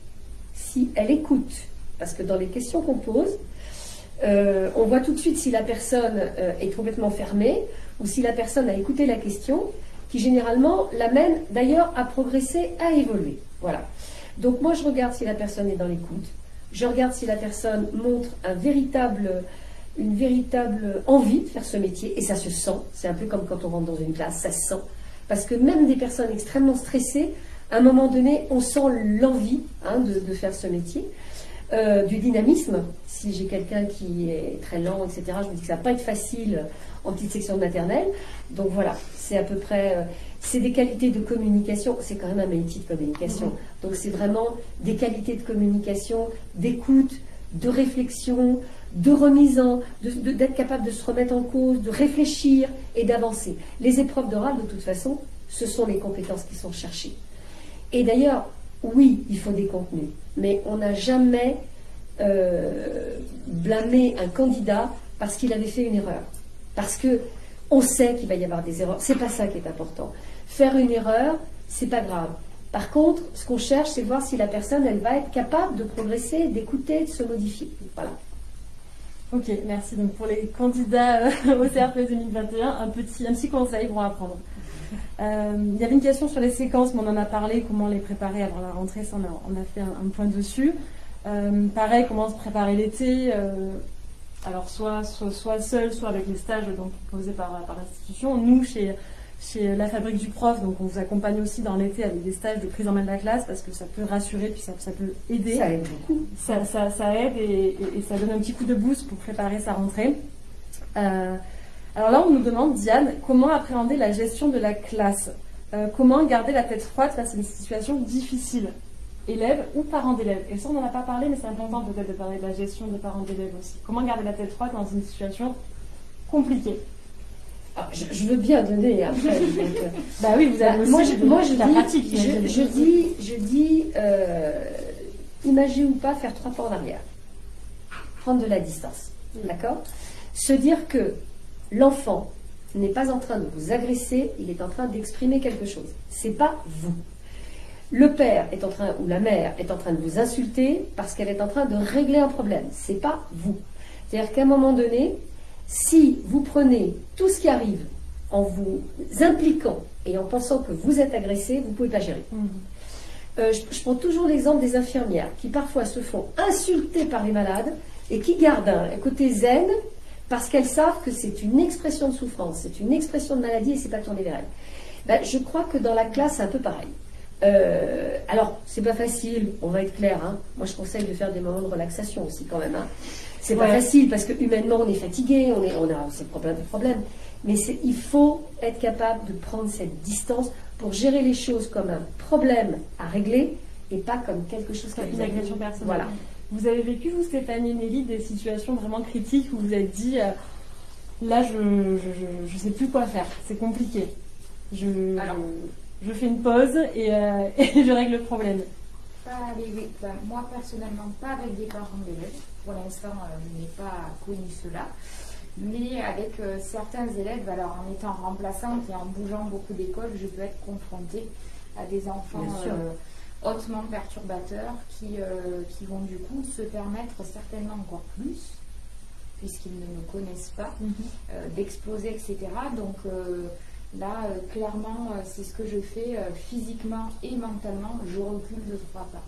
si elle écoute Parce que dans les questions qu'on pose, euh, on voit tout de suite si la personne est complètement fermée ou si la personne a écouté la question, qui généralement l'amène d'ailleurs à progresser, à évoluer. Voilà. Donc moi, je regarde si la personne est dans l'écoute. Je regarde si la personne montre une véritable envie de faire ce métier, et ça se sent. C'est un peu comme quand on rentre dans une classe, ça se sent. Parce que même des personnes extrêmement stressées, à un moment donné, on sent l'envie hein, de, faire ce métier. Euh, du dynamisme. Si j'ai quelqu'un qui est très lent, etc., je me dis que ça va pas être facile en petite section de maternelle. Donc voilà, c'est à peu près. Euh, c'est des qualités de communication. C'est quand même un métier de communication. Mm-hmm. Donc c'est vraiment des qualités de communication, d'écoute, de réflexion, de remise en, d'être capable de se remettre en cause, de réfléchir et d'avancer. Les épreuves d'oral, de toute façon, ce sont les compétences qui sont cherchées. Et d'ailleurs, oui, il faut des contenus, mais on n'a jamais euh, blâmé un candidat parce qu'il avait fait une erreur. Parce que on sait qu'il va y avoir des erreurs. C'est pas ça qui est important. Faire une erreur, c'est pas grave. Par contre, ce qu'on cherche, c'est voir si la personne, elle va être capable de progresser, d'écouter, de se modifier. Voilà. Ok, merci. Donc pour les candidats euh, au CRP 2021, un petit, un petit conseil pour apprendre. Euh, il y avait une question sur les séquences, mais on en a parlé, comment les préparer avant la rentrée, on a, fait un, point dessus. Euh, pareil, comment se préparer l'été, alors soit, soit, seul, soit avec les stages donc, proposés par, par l'institution. Nous, chez chez la fabrique du prof, donc on vous accompagne aussi dans l'été avec des stages de prise en main de la classe parce que ça peut rassurer puis ça, peut aider. Ça aide beaucoup. Ça, aide et, ça donne un petit coup de boost pour préparer sa rentrée. Euh, alors là, on nous demande, Diane, comment appréhender la gestion de la classe? Euh, Comment garder la tête froide face à une situation difficile? Élève ou parent d'élève Et ça, on n'en a pas parlé, mais c'est important peut-être de parler de la gestion des parents d'élèves aussi. Comment garder la tête froide dans une situation compliquée? Ah, je, veux bien donner après. Euh, bah oui, vous avez bah, moi, je, moi, je dis, je, dis, je dis, euh, ou pas faire trois pas en arrière, prendre de la distance, d'accord? Se dire que l'enfant n'est pas en train de vous agresser, il est en train d'exprimer quelque chose. C'est pas vous. Le père est en train ou la mère est en train de vous insulter parce qu'elle est en train de régler un problème. C'est pas vous. C'est-à-dire qu'à un moment donné, si vous prenez tout ce qui arrive en vous impliquant et en pensant que vous êtes agressé, vous ne pouvez pas gérer. Mhm. Euh, je, prends toujours l'exemple des infirmières qui parfois se font insulter par les malades et qui gardent un, côté zen parce qu'elles savent que c'est une expression de souffrance, c'est une expression de maladie et c'est pas tourné vers elles. Ben, je crois que dans la classe, c'est un peu pareil. Euh, alors, c'est pas facile, on va être clair. Hein. Moi, je conseille de faire des moments de relaxation aussi, quand même. Hein. C'est pas facile parce que humainement, on est fatigué, on, est, on a ces problèmes de problèmes. Mais il faut être capable de prendre cette distance pour gérer les choses comme un problème à régler et pas comme quelque chose qui une agression personnelle. Voilà. Vous avez vécu, vous, Stéphanie Nelly, des situations vraiment critiques où vous vous êtes dit euh, là, je ne sais plus quoi faire, c'est compliqué. Je, je, fais une pause et, euh, et je règle le problème. Pas avec, moi personnellement, pas avec des parents d'élèves. Pour l'instant, euh, je n'ai pas connu cela. Mais avec euh, certains élèves, alors en étant remplaçante et en bougeant beaucoup d'écoles, je peux être confrontée à des enfants euh, hautement perturbateurs qui, qui vont du coup se permettre certainement encore plus, puisqu'ils ne me connaissent pas, mhm. d'exploser, etc. Donc là, clairement, c'est ce que je fais physiquement et mentalement. Je recule de trois pas.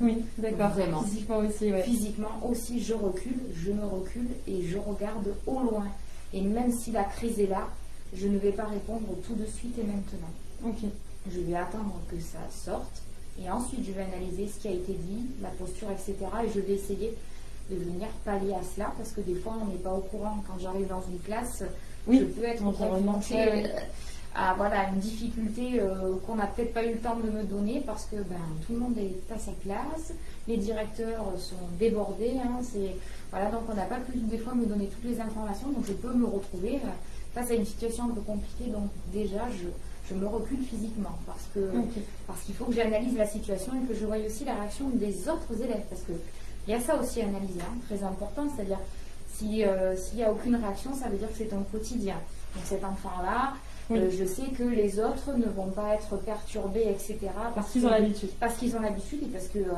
Oui, d'accord. Vraiment. Physiquement aussi, Physiquement aussi, je recule, je me recule et je regarde au loin. Et même si la crise est là, je ne vais pas répondre tout de suite et maintenant. Ok. Je vais attendre que ça sorte et ensuite je vais analyser ce qui a été dit, la posture, etc. Et je vais essayer de venir pallier à cela parce que des fois on n'est pas au courant. Quand j'arrive dans une classe, je peux être confrontée à voilà, une difficulté euh, qu'on n'a peut-être pas eu le temps de me donner parce que ben, tout le monde est à sa place, les directeurs sont débordés, hein, c'est, voilà, donc on n'a pas pu des fois me donner toutes les informations, donc je peux me retrouver euh, face à une situation un peu compliquée, donc déjà je, je me recule physiquement parce que parce qu'il faut que j'analyse la situation et que je voie aussi la réaction des autres élèves parce que il y a ça aussi à analyser, hein, très important, c'est-à-dire si, euh, s'il n'y a aucune réaction, ça veut dire que c'est un quotidien. Donc cet enfant-là, euh, je sais que les autres ne vont pas être perturbés, etc. Parce, qu'ils ont l'habitude. Parce qu'ils ont l'habitude et parce que, euh,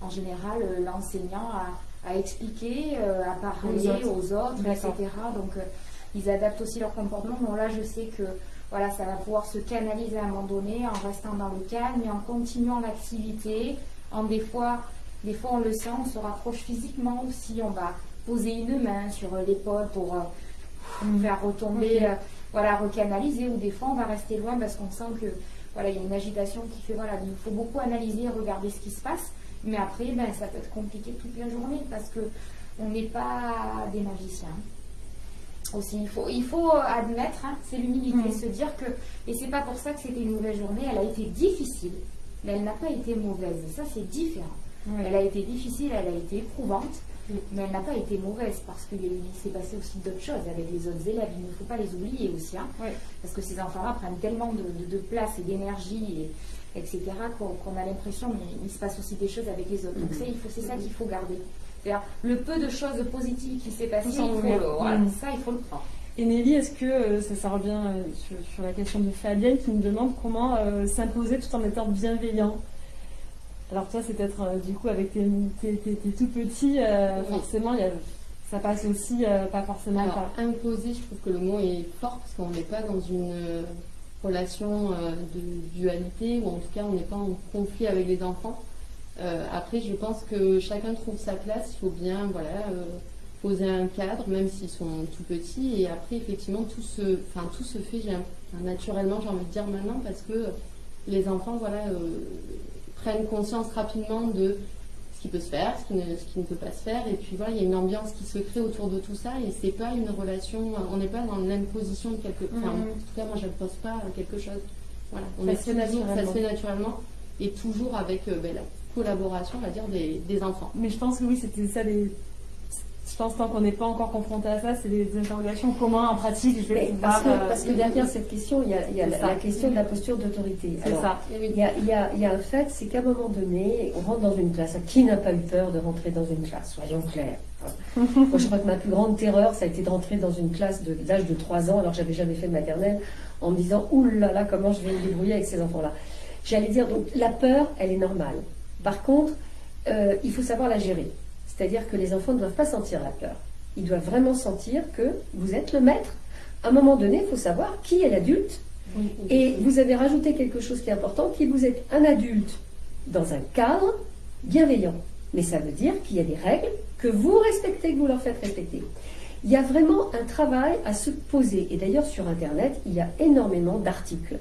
en général, l'enseignant a, expliqué, à parler aux autres, etc. Donc, ils adaptent aussi leur comportement. Bon, là, je sais que voilà, ça va pouvoir se canaliser à un moment donné en restant dans le calme et en continuant l'activité. En des fois, des fois, on le sent, on se rapproche physiquement aussi. On va poser une main sur l'épaule pour euh, faire retomber, euh, voilà, recanaliser. Ou des fois, on va rester loin parce qu'on sent que voilà, il y a une agitation qui fait voilà, il faut beaucoup analyser et regarder ce qui se passe. Mais après, ben, ça peut être compliqué toute la journée parce que on n'est pas des magiciens aussi. Il faut, il faut admettre, hein, c'est l'humilité, mm. se dire que, et c'est pas pour ça que c'était une mauvaise journée, elle a été difficile, mais elle n'a pas été mauvaise. Et ça, c'est différent. Elle a été difficile, elle a été éprouvante. Mais elle n'a pas été mauvaise parce qu'il s'est passé aussi d'autres choses avec les autres élèves. Il ne faut pas les oublier aussi, hein, parce que ces enfants-là prennent tellement de, place et d'énergie, et, etc., qu'on a l'impression qu'il se passe aussi des choses avec les autres. Donc, c'est ça qu'il faut garder le peu de choses positives qui s'est passé, il faut le, mm. ça, il faut le prendre. Et Nelly, est-ce que euh, ça, revient euh, sur, la question de Fabienne qui nous demande comment euh, s'imposer tout en étant bienveillant? Alors toi, c'est peut-être du coup avec tes, tout petits, forcément, ça passe aussi pas forcément Alors, imposer, je trouve que le mot est fort parce qu'on n'est pas dans une relation de dualité ou en tout cas on n'est pas en conflit avec les enfants. Euh, après, je pense que chacun trouve sa place. Il faut bien voilà, euh, poser un cadre, même s'ils sont tout petits. Et après, effectivement, tout se, enfin, tout se fait naturellement, j'ai envie de dire maintenant, parce que les enfants voilà, euh, prennent conscience rapidement de ce qui peut se faire, ce qui, ne, ce qui ne peut pas se faire. Et puis voilà, il y a une ambiance qui se crée autour de tout ça. Et c'est pas une relation, on n'est pas dans l'imposition de quelque chose. En tout cas, moi, je ne pose pas quelque chose. Voilà, on ça, se fait naturellement. Et toujours avec ben, collaboration, on va dire, des, enfants. Mais je pense que oui, c'était ça des. Je pense tant qu'on n'est pas encore confronté à ça, c'est des interrogations communes en pratique. Je vais parce, que, euh, parce, que, derrière cette question, il y a, il y a la, question de la posture d'autorité. C'est ça. Il y, a, il, y a, il y a un fait, c'est qu'à un moment donné, on rentre dans une classe. Qui n'a pas eu peur de rentrer dans une classe Soyons clairs. Moi, je crois que ma plus grande terreur, ça a été de rentrer dans une classe de l'âge de 3 ans, alors que j'avais jamais fait de maternelle, en me disant, oulala, là là, comment je vais me débrouiller avec ces enfants-là. J'allais dire, donc, la peur, elle est normale. Par contre, euh, il faut savoir la gérer. C'est-à-dire que les enfants ne doivent pas sentir la peur. Ils doivent vraiment sentir que vous êtes le maître. À un moment donné, il faut savoir qui est l'adulte. Et vous avez rajouté quelque chose qui est important, qui vous êtes un adulte dans un cadre bienveillant. Mais ça veut dire qu'il y a des règles que vous respectez, que vous leur faites respecter. Il y a vraiment un travail à se poser. Et d'ailleurs, sur Internet, il y a énormément d'articles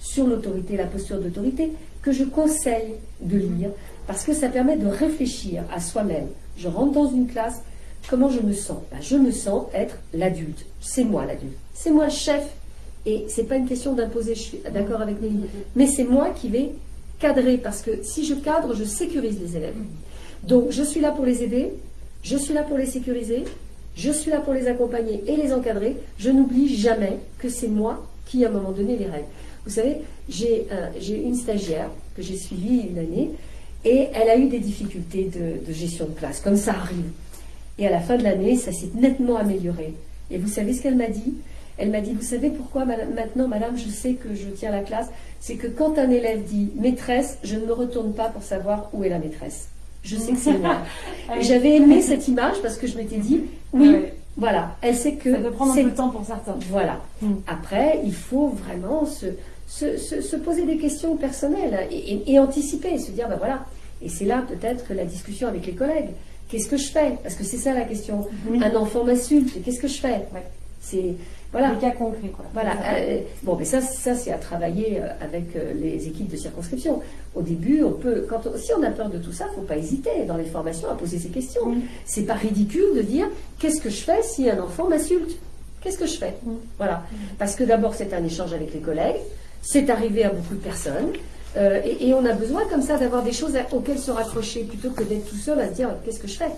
sur l'autorité, la posture d'autorité, que je conseille de lire parce que ça permet de réfléchir à soi-même. Je rentre dans une classe, comment je me sens? Ben, Je me sens être l'adulte. C'est moi l'adulte. C'est moi chef. Et c'est pas une question d'imposer, je suis d'accord avec Nelly, mais c'est moi qui vais cadrer parce que si je cadre, je sécurise les élèves. Donc je suis là pour les aider, je suis là pour les sécuriser, je suis là pour les accompagner et les encadrer. Je n'oublie jamais que c'est moi qui, à un moment donné, les règles. Vous savez, j'ai une stagiaire que j'ai suivie une année et elle a eu des difficultés de, gestion de classe, comme ça arrive. Et à la fin de l'année, ça s'est nettement amélioré. Et vous savez ce qu'elle m'a dit? Elle m'a dit, vous savez pourquoi maintenant, madame, je sais que je tiens la classe? C'est que quand un élève dit maîtresse, je ne me retourne pas pour savoir où est la maîtresse. Je sais que c'est moi. Ah J'avais aimé cette image parce que je m'étais dit, oui, voilà, elle sait que... Ça peut prendre un peu de temps pour certains. Voilà. Mm. Après, il faut vraiment se se, poser des questions personnelles et, anticiper, se dire, ben voilà, et c'est là peut-être que la discussion avec les collègues, qu'est-ce que je fais? Parce que c'est ça la question. Un enfant m'insulte, qu'est-ce que je fais? C'est voilà. Des cas concrets. Quoi. Voilà. Euh, bon, mais ça, ça c'est à travailler euh, avec euh, les équipes de circonscription. Au début, on peut, quand si on a peur de tout ça, il ne faut pas hésiter dans les formations à poser ces questions. C'est pas ridicule de dire qu'est-ce que je fais si un enfant m'insulte? Qu'est-ce que je fais? Voilà. Parce que d'abord, c'est un échange avec les collègues. C'est arrivé à beaucoup de personnes. Euh, et, on a besoin comme ça d'avoir des choses auxquelles se raccrocher plutôt que d'être tout seul à se dire qu'est-ce que je fais?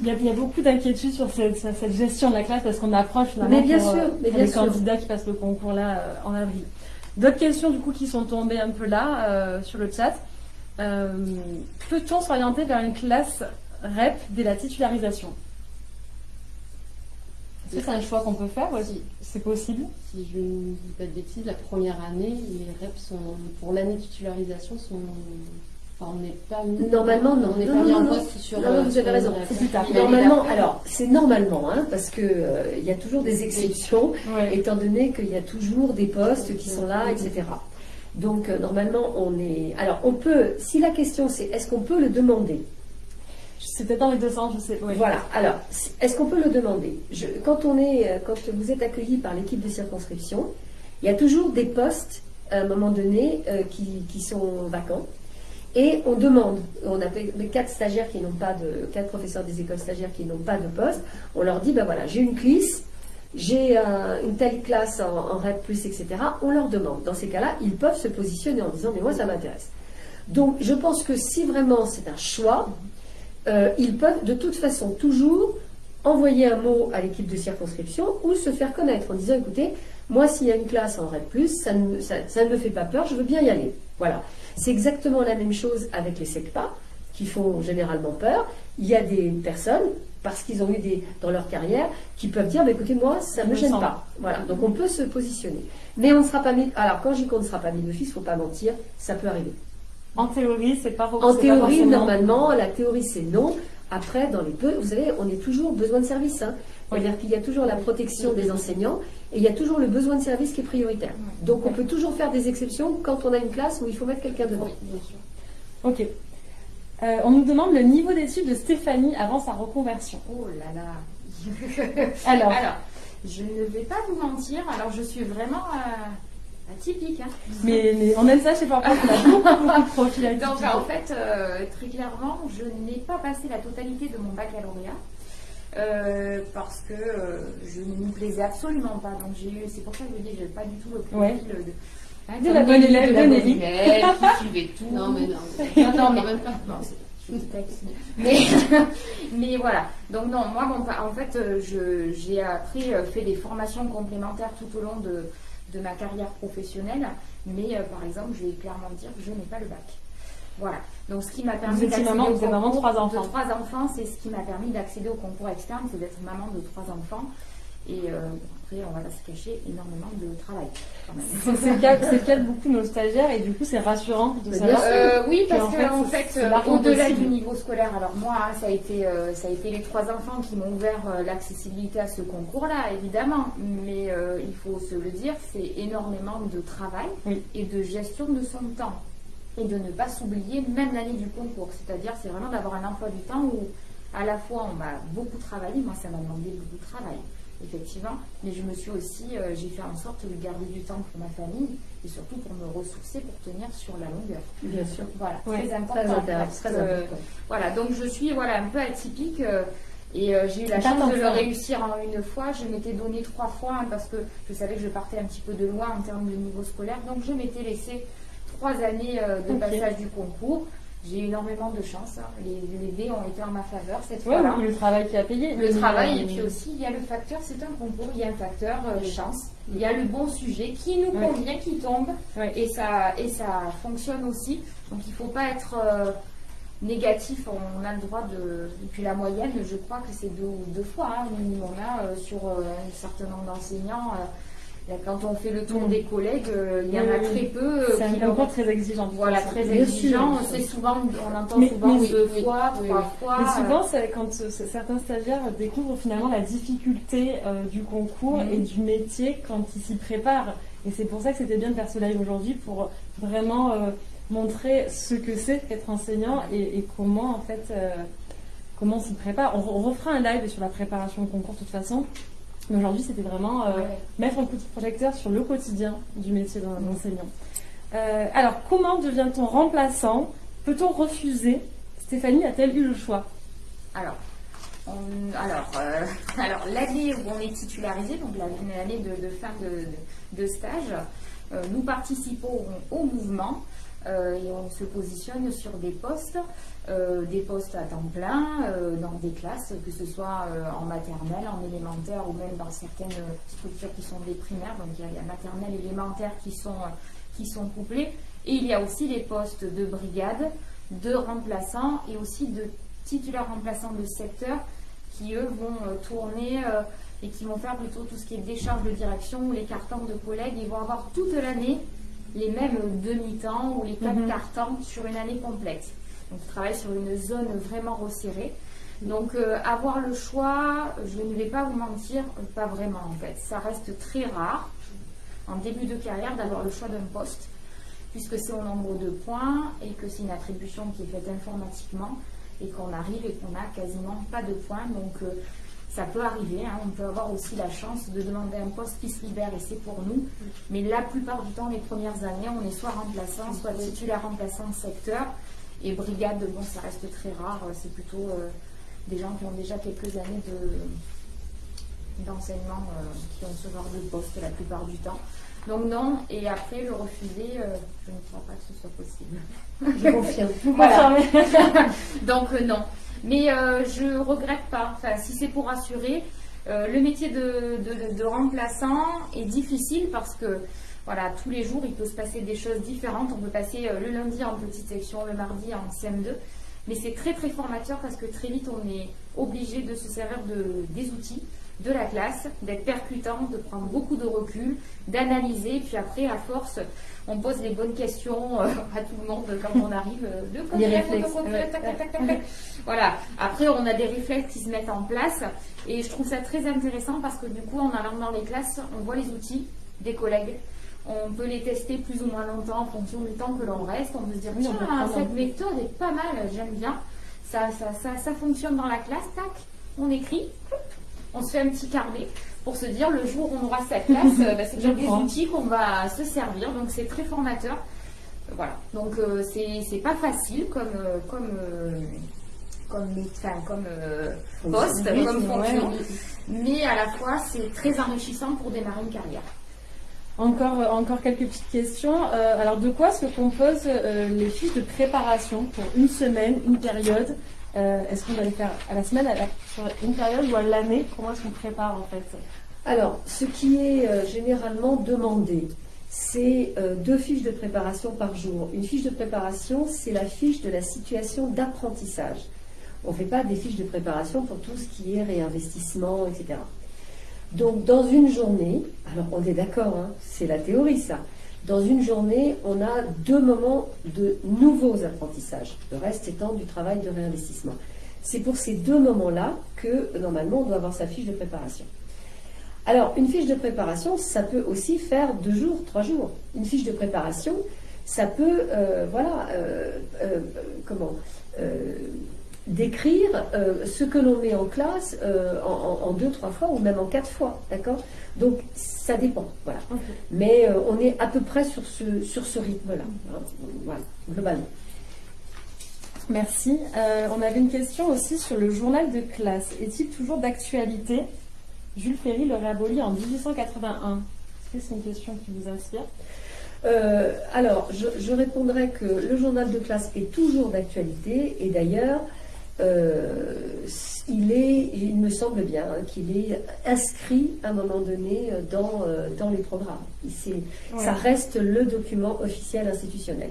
Il y, a, beaucoup d'inquiétudes sur cette, gestion de la classe parce qu'on approche mais bien sûr, euh, les candidats qui passent le concours là euh, en avril. D'autres questions du coup qui sont tombées un peu là sur le chat. Peut-on s'orienter vers une classe REP dès la titularisation? C'est un choix qu'on peut faire aussi C'est possible Si je ne dis pas de bêtises, la première année, les REP sont, pour l'année de titularisation sont on n'est pas Normalement, non. On n'est Non, pas mis non, en non. poste sur. Non, non, vous avez raison. la- C'est plus tard. Il a dit Normalement, alors c'est normalement, hein, parce que euh, il y a toujours des exceptions, étant donné qu'il y a toujours des postes qui sont là, etc. Donc euh, normalement, on est. Alors on peut, si la question c'est est-ce qu'on peut le demander Peut-être dans les deux sens, je sais. ouais. Voilà. Alors, est-ce qu'on peut le demander? Quand on est, euh, quand vous êtes accueilli par l'équipe de circonscription, il y a toujours des postes à un moment donné euh, qui, sont vacants. Et on demande, on a quatre stagiaires qui n'ont pas de, quatre professeurs des écoles stagiaires qui n'ont pas de poste, on leur dit, ben voilà, j'ai une CLIS, j'ai un- une telle classe en, en etc. On leur demande. Dans ces cas-là, ils peuvent se positionner en disant, mais moi, ça m'intéresse. Donc, je pense que si vraiment c'est un choix, euh, ils peuvent de toute façon toujours envoyer un mot à l'équipe de circonscription ou se faire connaître en disant écoutez, moi s'il y a une classe en REP, ça ne, ça, ça ne me fait pas peur, je veux bien y aller. Voilà. C'est exactement la même chose avec les SECPA qui font généralement peur. Il y a des personnes, parce qu'ils ont eu des dans leur carrière, qui peuvent dire bah, écoutez, moi ça ne me gêne sens. pas. Voilà. Donc on peut se positionner. Mais on ne sera pas mis. Alors quand je dis qu'on ne sera pas mis d'office, il ne faut pas mentir, ça peut arriver. En théorie, c'est pas En pas théorie, normalement, la théorie c'est non. Après, dans les peu, vous savez, on est toujours besoin de service. Hein. C'est-à-dire qu'il y a toujours la protection des enseignants et il y a toujours le besoin de service qui est prioritaire. Donc on peut toujours faire des exceptions quand on a une classe où il faut mettre quelqu'un devant. Oui, bien sûr. Ok. Euh, on nous demande le niveau d'études de Stéphanie avant sa reconversion. Oh là là. Alors, Alors, je ne vais pas vous mentir. Alors, je suis vraiment euh, atypique. hein. mais, mais on aime ça chez Papa, on a beaucoup, beaucoup de profils Donc, atypiques. en fait, euh, très clairement, je n'ai pas passé la totalité de mon baccalauréat. euh, parce que euh, je ne m'y plaisais absolument pas. Donc j'ai eu, c'est pour ça que je dis, j'ai pas du tout le profil Ouais. de, la bonne élève, de la bonne Nelly. élève, qui suivait tout. Non, mais non. Non, non, mais- même pas. Non, je. Mais, mais voilà. Donc non, moi, bon, en fait, je- j'ai appris, fait des formations complémentaires tout au long de, de ma carrière professionnelle. Mais euh, par exemple, je vais clairement dire que je n'ai pas le bac. Voilà. Donc ce qui m'a permis d'accéder maman, au vous êtes maman de concours trois enfants. De trois enfants, c'est ce qui m'a permis d'accéder au concours externe, c'est d'être maman de trois enfants. Et euh, après, on va pas se cacher, énormément de travail. C'est le cas, c'est le cas de beaucoup de nos stagiaires et du coup c'est rassurant de Mais savoir. Euh, oui, parce en que fait, en fait, au-delà du niveau scolaire, alors moi, ça a été, euh, ça a été les trois enfants qui m'ont ouvert euh, l'accessibilité à ce concours-là, évidemment. Mais euh, il faut se le dire, c'est énormément de travail Oui. et de gestion de son temps et de ne pas s'oublier même l'année du concours. C'est-à-dire, c'est vraiment d'avoir un emploi du temps où à la fois on va beaucoup travailler. Moi, ça m'a demandé beaucoup de travail. Effectivement, mais je me suis aussi, euh, j'ai fait en sorte de garder du temps pour ma famille et surtout pour me ressourcer, pour tenir sur la longueur. Bien sûr. Voilà, Ouais, très important. Très voilà, donc je suis voilà, un peu atypique euh, et euh, j'ai eu la chance de le réussir en une fois. Je m'étais donné trois fois hein, parce que je savais que je partais un petit peu de loin en termes de niveau scolaire. Donc je m'étais laissé trois années de passage du concours. J'ai eu énormément de chance. hein. Les, les dés ont été en ma faveur cette Ouais, fois-là. le travail qui a payé. Le travail, euh, et puis aussi, il y a le facteur, c'est un concours, il y a un facteur euh, chance, il y a le bon sujet qui nous Ouais. convient, qui tombe, Ouais. et, ça, et ça fonctionne aussi. Donc il ne faut pas être euh, négatif, on a le droit de. Et puis la moyenne, je crois que c'est deux, deux fois, hein, minimum, euh, sur un certain nombre d'enseignants. Là, quand on fait le tour des collègues, euh, il y en a très peu. euh, C'est un concours très exigeant. Voilà, très Bien exigeant. C'est souvent, on entend Mais- souvent mais deux oui, fois, oui, trois oui. fois. Mais souvent, c'est quand euh, certains stagiaires découvrent finalement la difficulté euh, du concours Mhm. et du métier quand ils s'y préparent. Et c'est pour ça que c'était bien de faire ce live aujourd'hui pour vraiment euh, montrer ce que c'est être enseignant et, et comment en fait euh, comment on s'y prépare. On, on refera un live sur la préparation au concours de toute façon. Mais aujourd'hui, c'était vraiment euh, ouais. mettre un coup de projecteur sur le quotidien du métier d'un enseignant. Euh, alors, comment devient-on remplaçant? Peut-on refuser? Stéphanie a-t-elle eu le choix? Alors, on- alors, euh, alors l'année où on est titularisé, donc la- l'année de, de fin de, de- de stage, euh, nous participons au mouvement euh, et on se positionne sur des postes, euh, des postes à temps plein, euh, dans des classes, que ce soit euh, en maternelle, en élémentaire ou même dans certaines structures qui sont des primaires. Donc il y a la maternelle, élémentaire qui sont, qui sont couplés. Et il y a aussi les postes de brigade, de remplaçants et aussi de titulaires remplaçants de secteur qui eux vont tourner et qui vont faire plutôt tout ce qui est décharge de direction ou les cartons de collègues. Ils vont avoir toute l'année les mêmes demi-temps ou les quatre Mhm. temps sur une année complète. Donc travaille sur une zone vraiment resserrée. Donc euh, avoir le choix, je ne vais pas vous mentir, pas vraiment en fait. Ça reste très rare en début de carrière d'avoir le choix d'un poste, puisque c'est au nombre de points et que c'est une attribution qui est faite informatiquement et qu'on arrive et qu'on n'a quasiment pas de points. Donc euh, ça peut arriver, hein. on peut avoir aussi la chance de demander un poste qui se libère et c'est pour nous. Mais la plupart du temps, les premières années, on est soit remplaçant, soit titulaire remplaçant de secteur. Et brigade, bon, ça reste très rare. C'est plutôt euh, des gens qui ont déjà quelques années de, d'enseignement euh, qui ont ce genre de poste la plupart du temps. Donc non, et après le refuser, euh, je ne crois pas que ce soit possible. Je confirme. Voilà. Donc euh, non. Mais euh, je regrette pas. Enfin, si c'est pour assurer, euh, le métier de, de- de remplaçant est difficile parce que voilà, tous les jours il peut se passer des choses différentes. On peut passer euh, le lundi en petite section, le mardi en CM2. Mais c'est très très formateur parce que très vite on est obligé de se servir de, des outils de la classe, d'être percutant, de prendre beaucoup de recul, d'analyser, puis après à force on pose les bonnes questions euh, à tout le monde quand on arrive euh, de Les réflexes. Voilà. Après, on a des réflexes qui se mettent en place et je trouve ça très intéressant parce que du coup, en allant dans les classes, on voit les outils des collègues. On peut les tester plus ou moins longtemps en fonction du temps que l'on reste. On peut se dire, tiens, cette méthode est pas mal, j'aime bien. Ça, ça, ça, ça fonctionne dans la classe, tac, on écrit, on se fait un petit carnet pour se dire le jour où on aura cette classe, euh, bah, c'est déjà des outils qu'on va se servir. Donc c'est très formateur. Voilà. Donc euh, c'est pas facile comme euh, comme euh, comme mé- enfin, comme euh, poste, Oui, comme fonction, mais à la fois c'est très enrichissant pour démarrer une carrière. Encore, euh, encore quelques petites questions. Euh, alors, de quoi se composent euh, les fiches de préparation pour une semaine, une période? Est-ce qu'on va les faire à la semaine, à la- sur une période ou à l'année? Comment est-ce qu'on prépare en fait? Alors, ce qui est généralement demandé, c'est deux fiches de préparation par jour. Une fiche de préparation, c'est la fiche de la situation d'apprentissage. On ne fait pas des fiches de préparation pour tout ce qui est réinvestissement, etc. Donc, dans une journée, alors on est d'accord, hein, c'est la théorie ça. Dans une journée, on a deux moments de nouveaux apprentissages, le reste étant du travail de réinvestissement. C'est pour ces deux moments-là que normalement on doit avoir sa fiche de préparation. Alors, une fiche de préparation, ça peut aussi faire deux jours, trois jours. Une fiche de préparation, ça peut, euh, voilà, euh, euh, comment, décrire euh, ce que l'on met en classe euh, en, deux, trois fois ou même en quatre fois, d'accord? Donc, ça dépend, voilà. Mais euh, on est à peu près sur ce, sur ce rythme-là, hein, voilà, globalement. Merci. On avait une question aussi sur le journal de classe. Est-il toujours d'actualité? Jules Ferry l'aurait aboli en 1881. Est-ce que c'est une question qui vous inspire? Euh, alors, je, je répondrai que le journal de classe est toujours d'actualité et d'ailleurs, il est, il me semble bien hein, qu'il est inscrit à un moment donné euh, dans, euh, dans les programmes. Ça reste le document officiel institutionnel.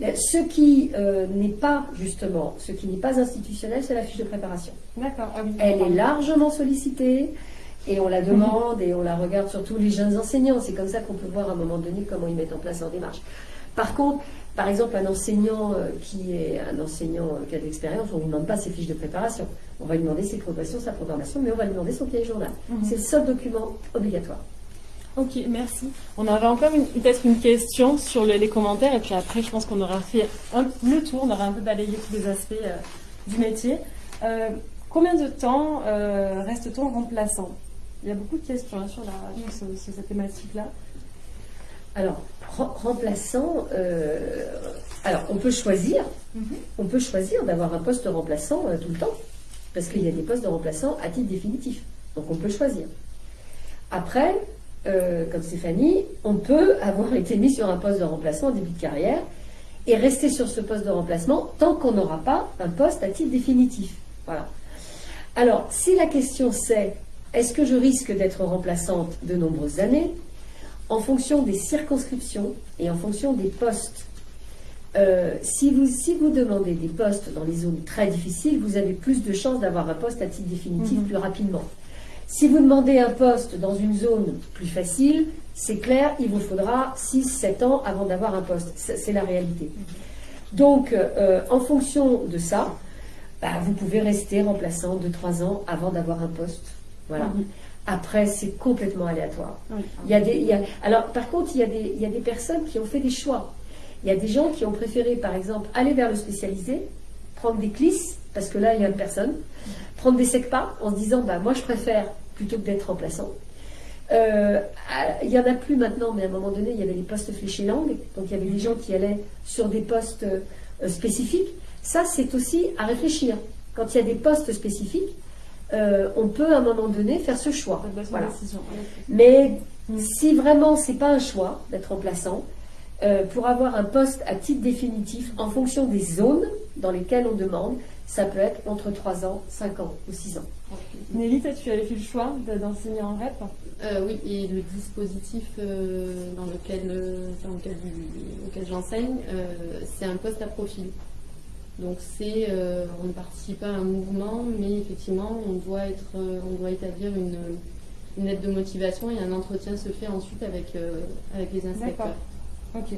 Ce qui euh, n'est pas justement, ce qui n'est pas institutionnel, c'est la fiche de préparation. D'accord. Ah. Elle est largement sollicitée et on la demande et on la regarde surtout les jeunes enseignants. C'est comme ça qu'on peut voir à un moment donné comment ils mettent en place leur démarche. Par contre, par exemple, un enseignant euh, qui est un enseignant euh, qui a de l'expérience, on ne lui demande pas ses fiches de préparation. On va lui demander ses progressions, sa programmation, mais on va lui demander son cahier journal. Mhm. C'est le seul document obligatoire. Ok, merci. On avait encore peut-être une question sur le- les commentaires et puis après je pense qu'on aura fait un- le tour, on aura un peu balayé tous les aspects euh, du métier. Euh, combien de temps euh, reste-t-on remplaçant? Il y a beaucoup de questions hein, sur, la, sur, sur cette thématique-là. Alors, rem- remplaçant, euh, alors on peut choisir, Mhm. on peut choisir d'avoir un poste remplaçant euh, tout le temps, parce qu'il y a des postes de remplaçants à titre définitif. Donc on peut choisir. Après, euh, comme Stéphanie, on peut avoir été mis sur un poste de remplaçant au début de carrière et rester sur ce poste de remplacement tant qu'on n'aura pas un poste à titre définitif. Voilà. Alors, si la question c'est est-ce que je risque d'être remplaçante de nombreuses années? En fonction des circonscriptions et en fonction des postes. euh, si, vous, si vous demandez des postes dans les zones très difficiles, vous avez plus de chances d'avoir un poste à titre définitif Mhm. plus rapidement. Si vous demandez un poste dans une zone plus facile, c'est clair, il vous faudra 6-7 ans avant d'avoir un poste. C'est la réalité. Donc, euh, en fonction de ça, bah, vous pouvez rester remplaçant 2-3 ans avant d'avoir un poste. Voilà. Mhm. Après, c'est complètement aléatoire. Il y a des, alors, par contre, il y, a des, il y a des personnes qui ont fait des choix. Il y a des gens qui ont préféré, par exemple, aller vers le spécialisé, prendre des clisses, parce que là, il y a une personne, prendre des SECPA en se disant, bah, moi, je préfère plutôt que d'être remplaçant. Euh, il n'y en a plus maintenant, mais à un moment donné, il y avait les postes fléchés langue, donc il y avait des gens qui allaient sur des postes euh, spécifiques. Ça, c'est aussi à réfléchir. Quand il y a des postes spécifiques, euh, on peut à un moment donné faire ce choix. Voilà. Mais si vraiment c'est pas un choix d'être remplaçant, euh, pour avoir un poste à titre définitif en fonction des zones dans lesquelles on demande, ça peut être entre 3 ans, 5 ans ou 6 ans. Nelly, tu avais fait le choix d'enseigner en REP euh, Oui, et le dispositif dans lequel, lequel j'enseigne, c'est un poste à profil. Donc c'est, euh, on ne participe pas à un mouvement, mais effectivement, on doit, être, euh, on doit établir une, une, aide de motivation et un entretien se fait ensuite avec, euh, avec les inspecteurs. Ok,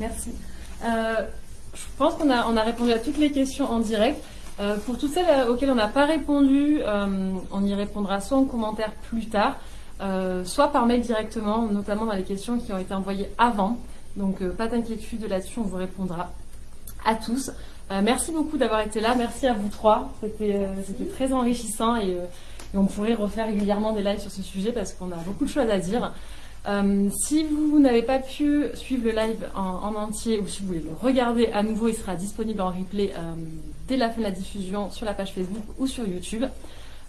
merci. je pense qu'on a, on a répondu à toutes les questions en direct. pour toutes celles auxquelles on n'a pas répondu, on y répondra soit en commentaire plus tard, soit par mail directement, notamment dans les questions qui ont été envoyées avant. Donc pas d'inquiétude là-dessus, on vous répondra à tous. Euh, merci beaucoup d'avoir été là. Merci à vous trois. C'était euh, très enrichissant euh, et, on pourrait refaire régulièrement des lives sur ce sujet parce qu'on a beaucoup de choses à dire. si vous n'avez pas pu suivre le live en, entier ou si vous voulez le regarder à nouveau, il sera disponible en replay dès la fin de la diffusion sur la page Facebook ou sur YouTube.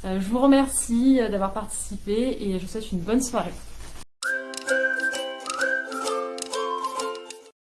je vous remercie d'avoir participé et je vous souhaite une bonne soirée.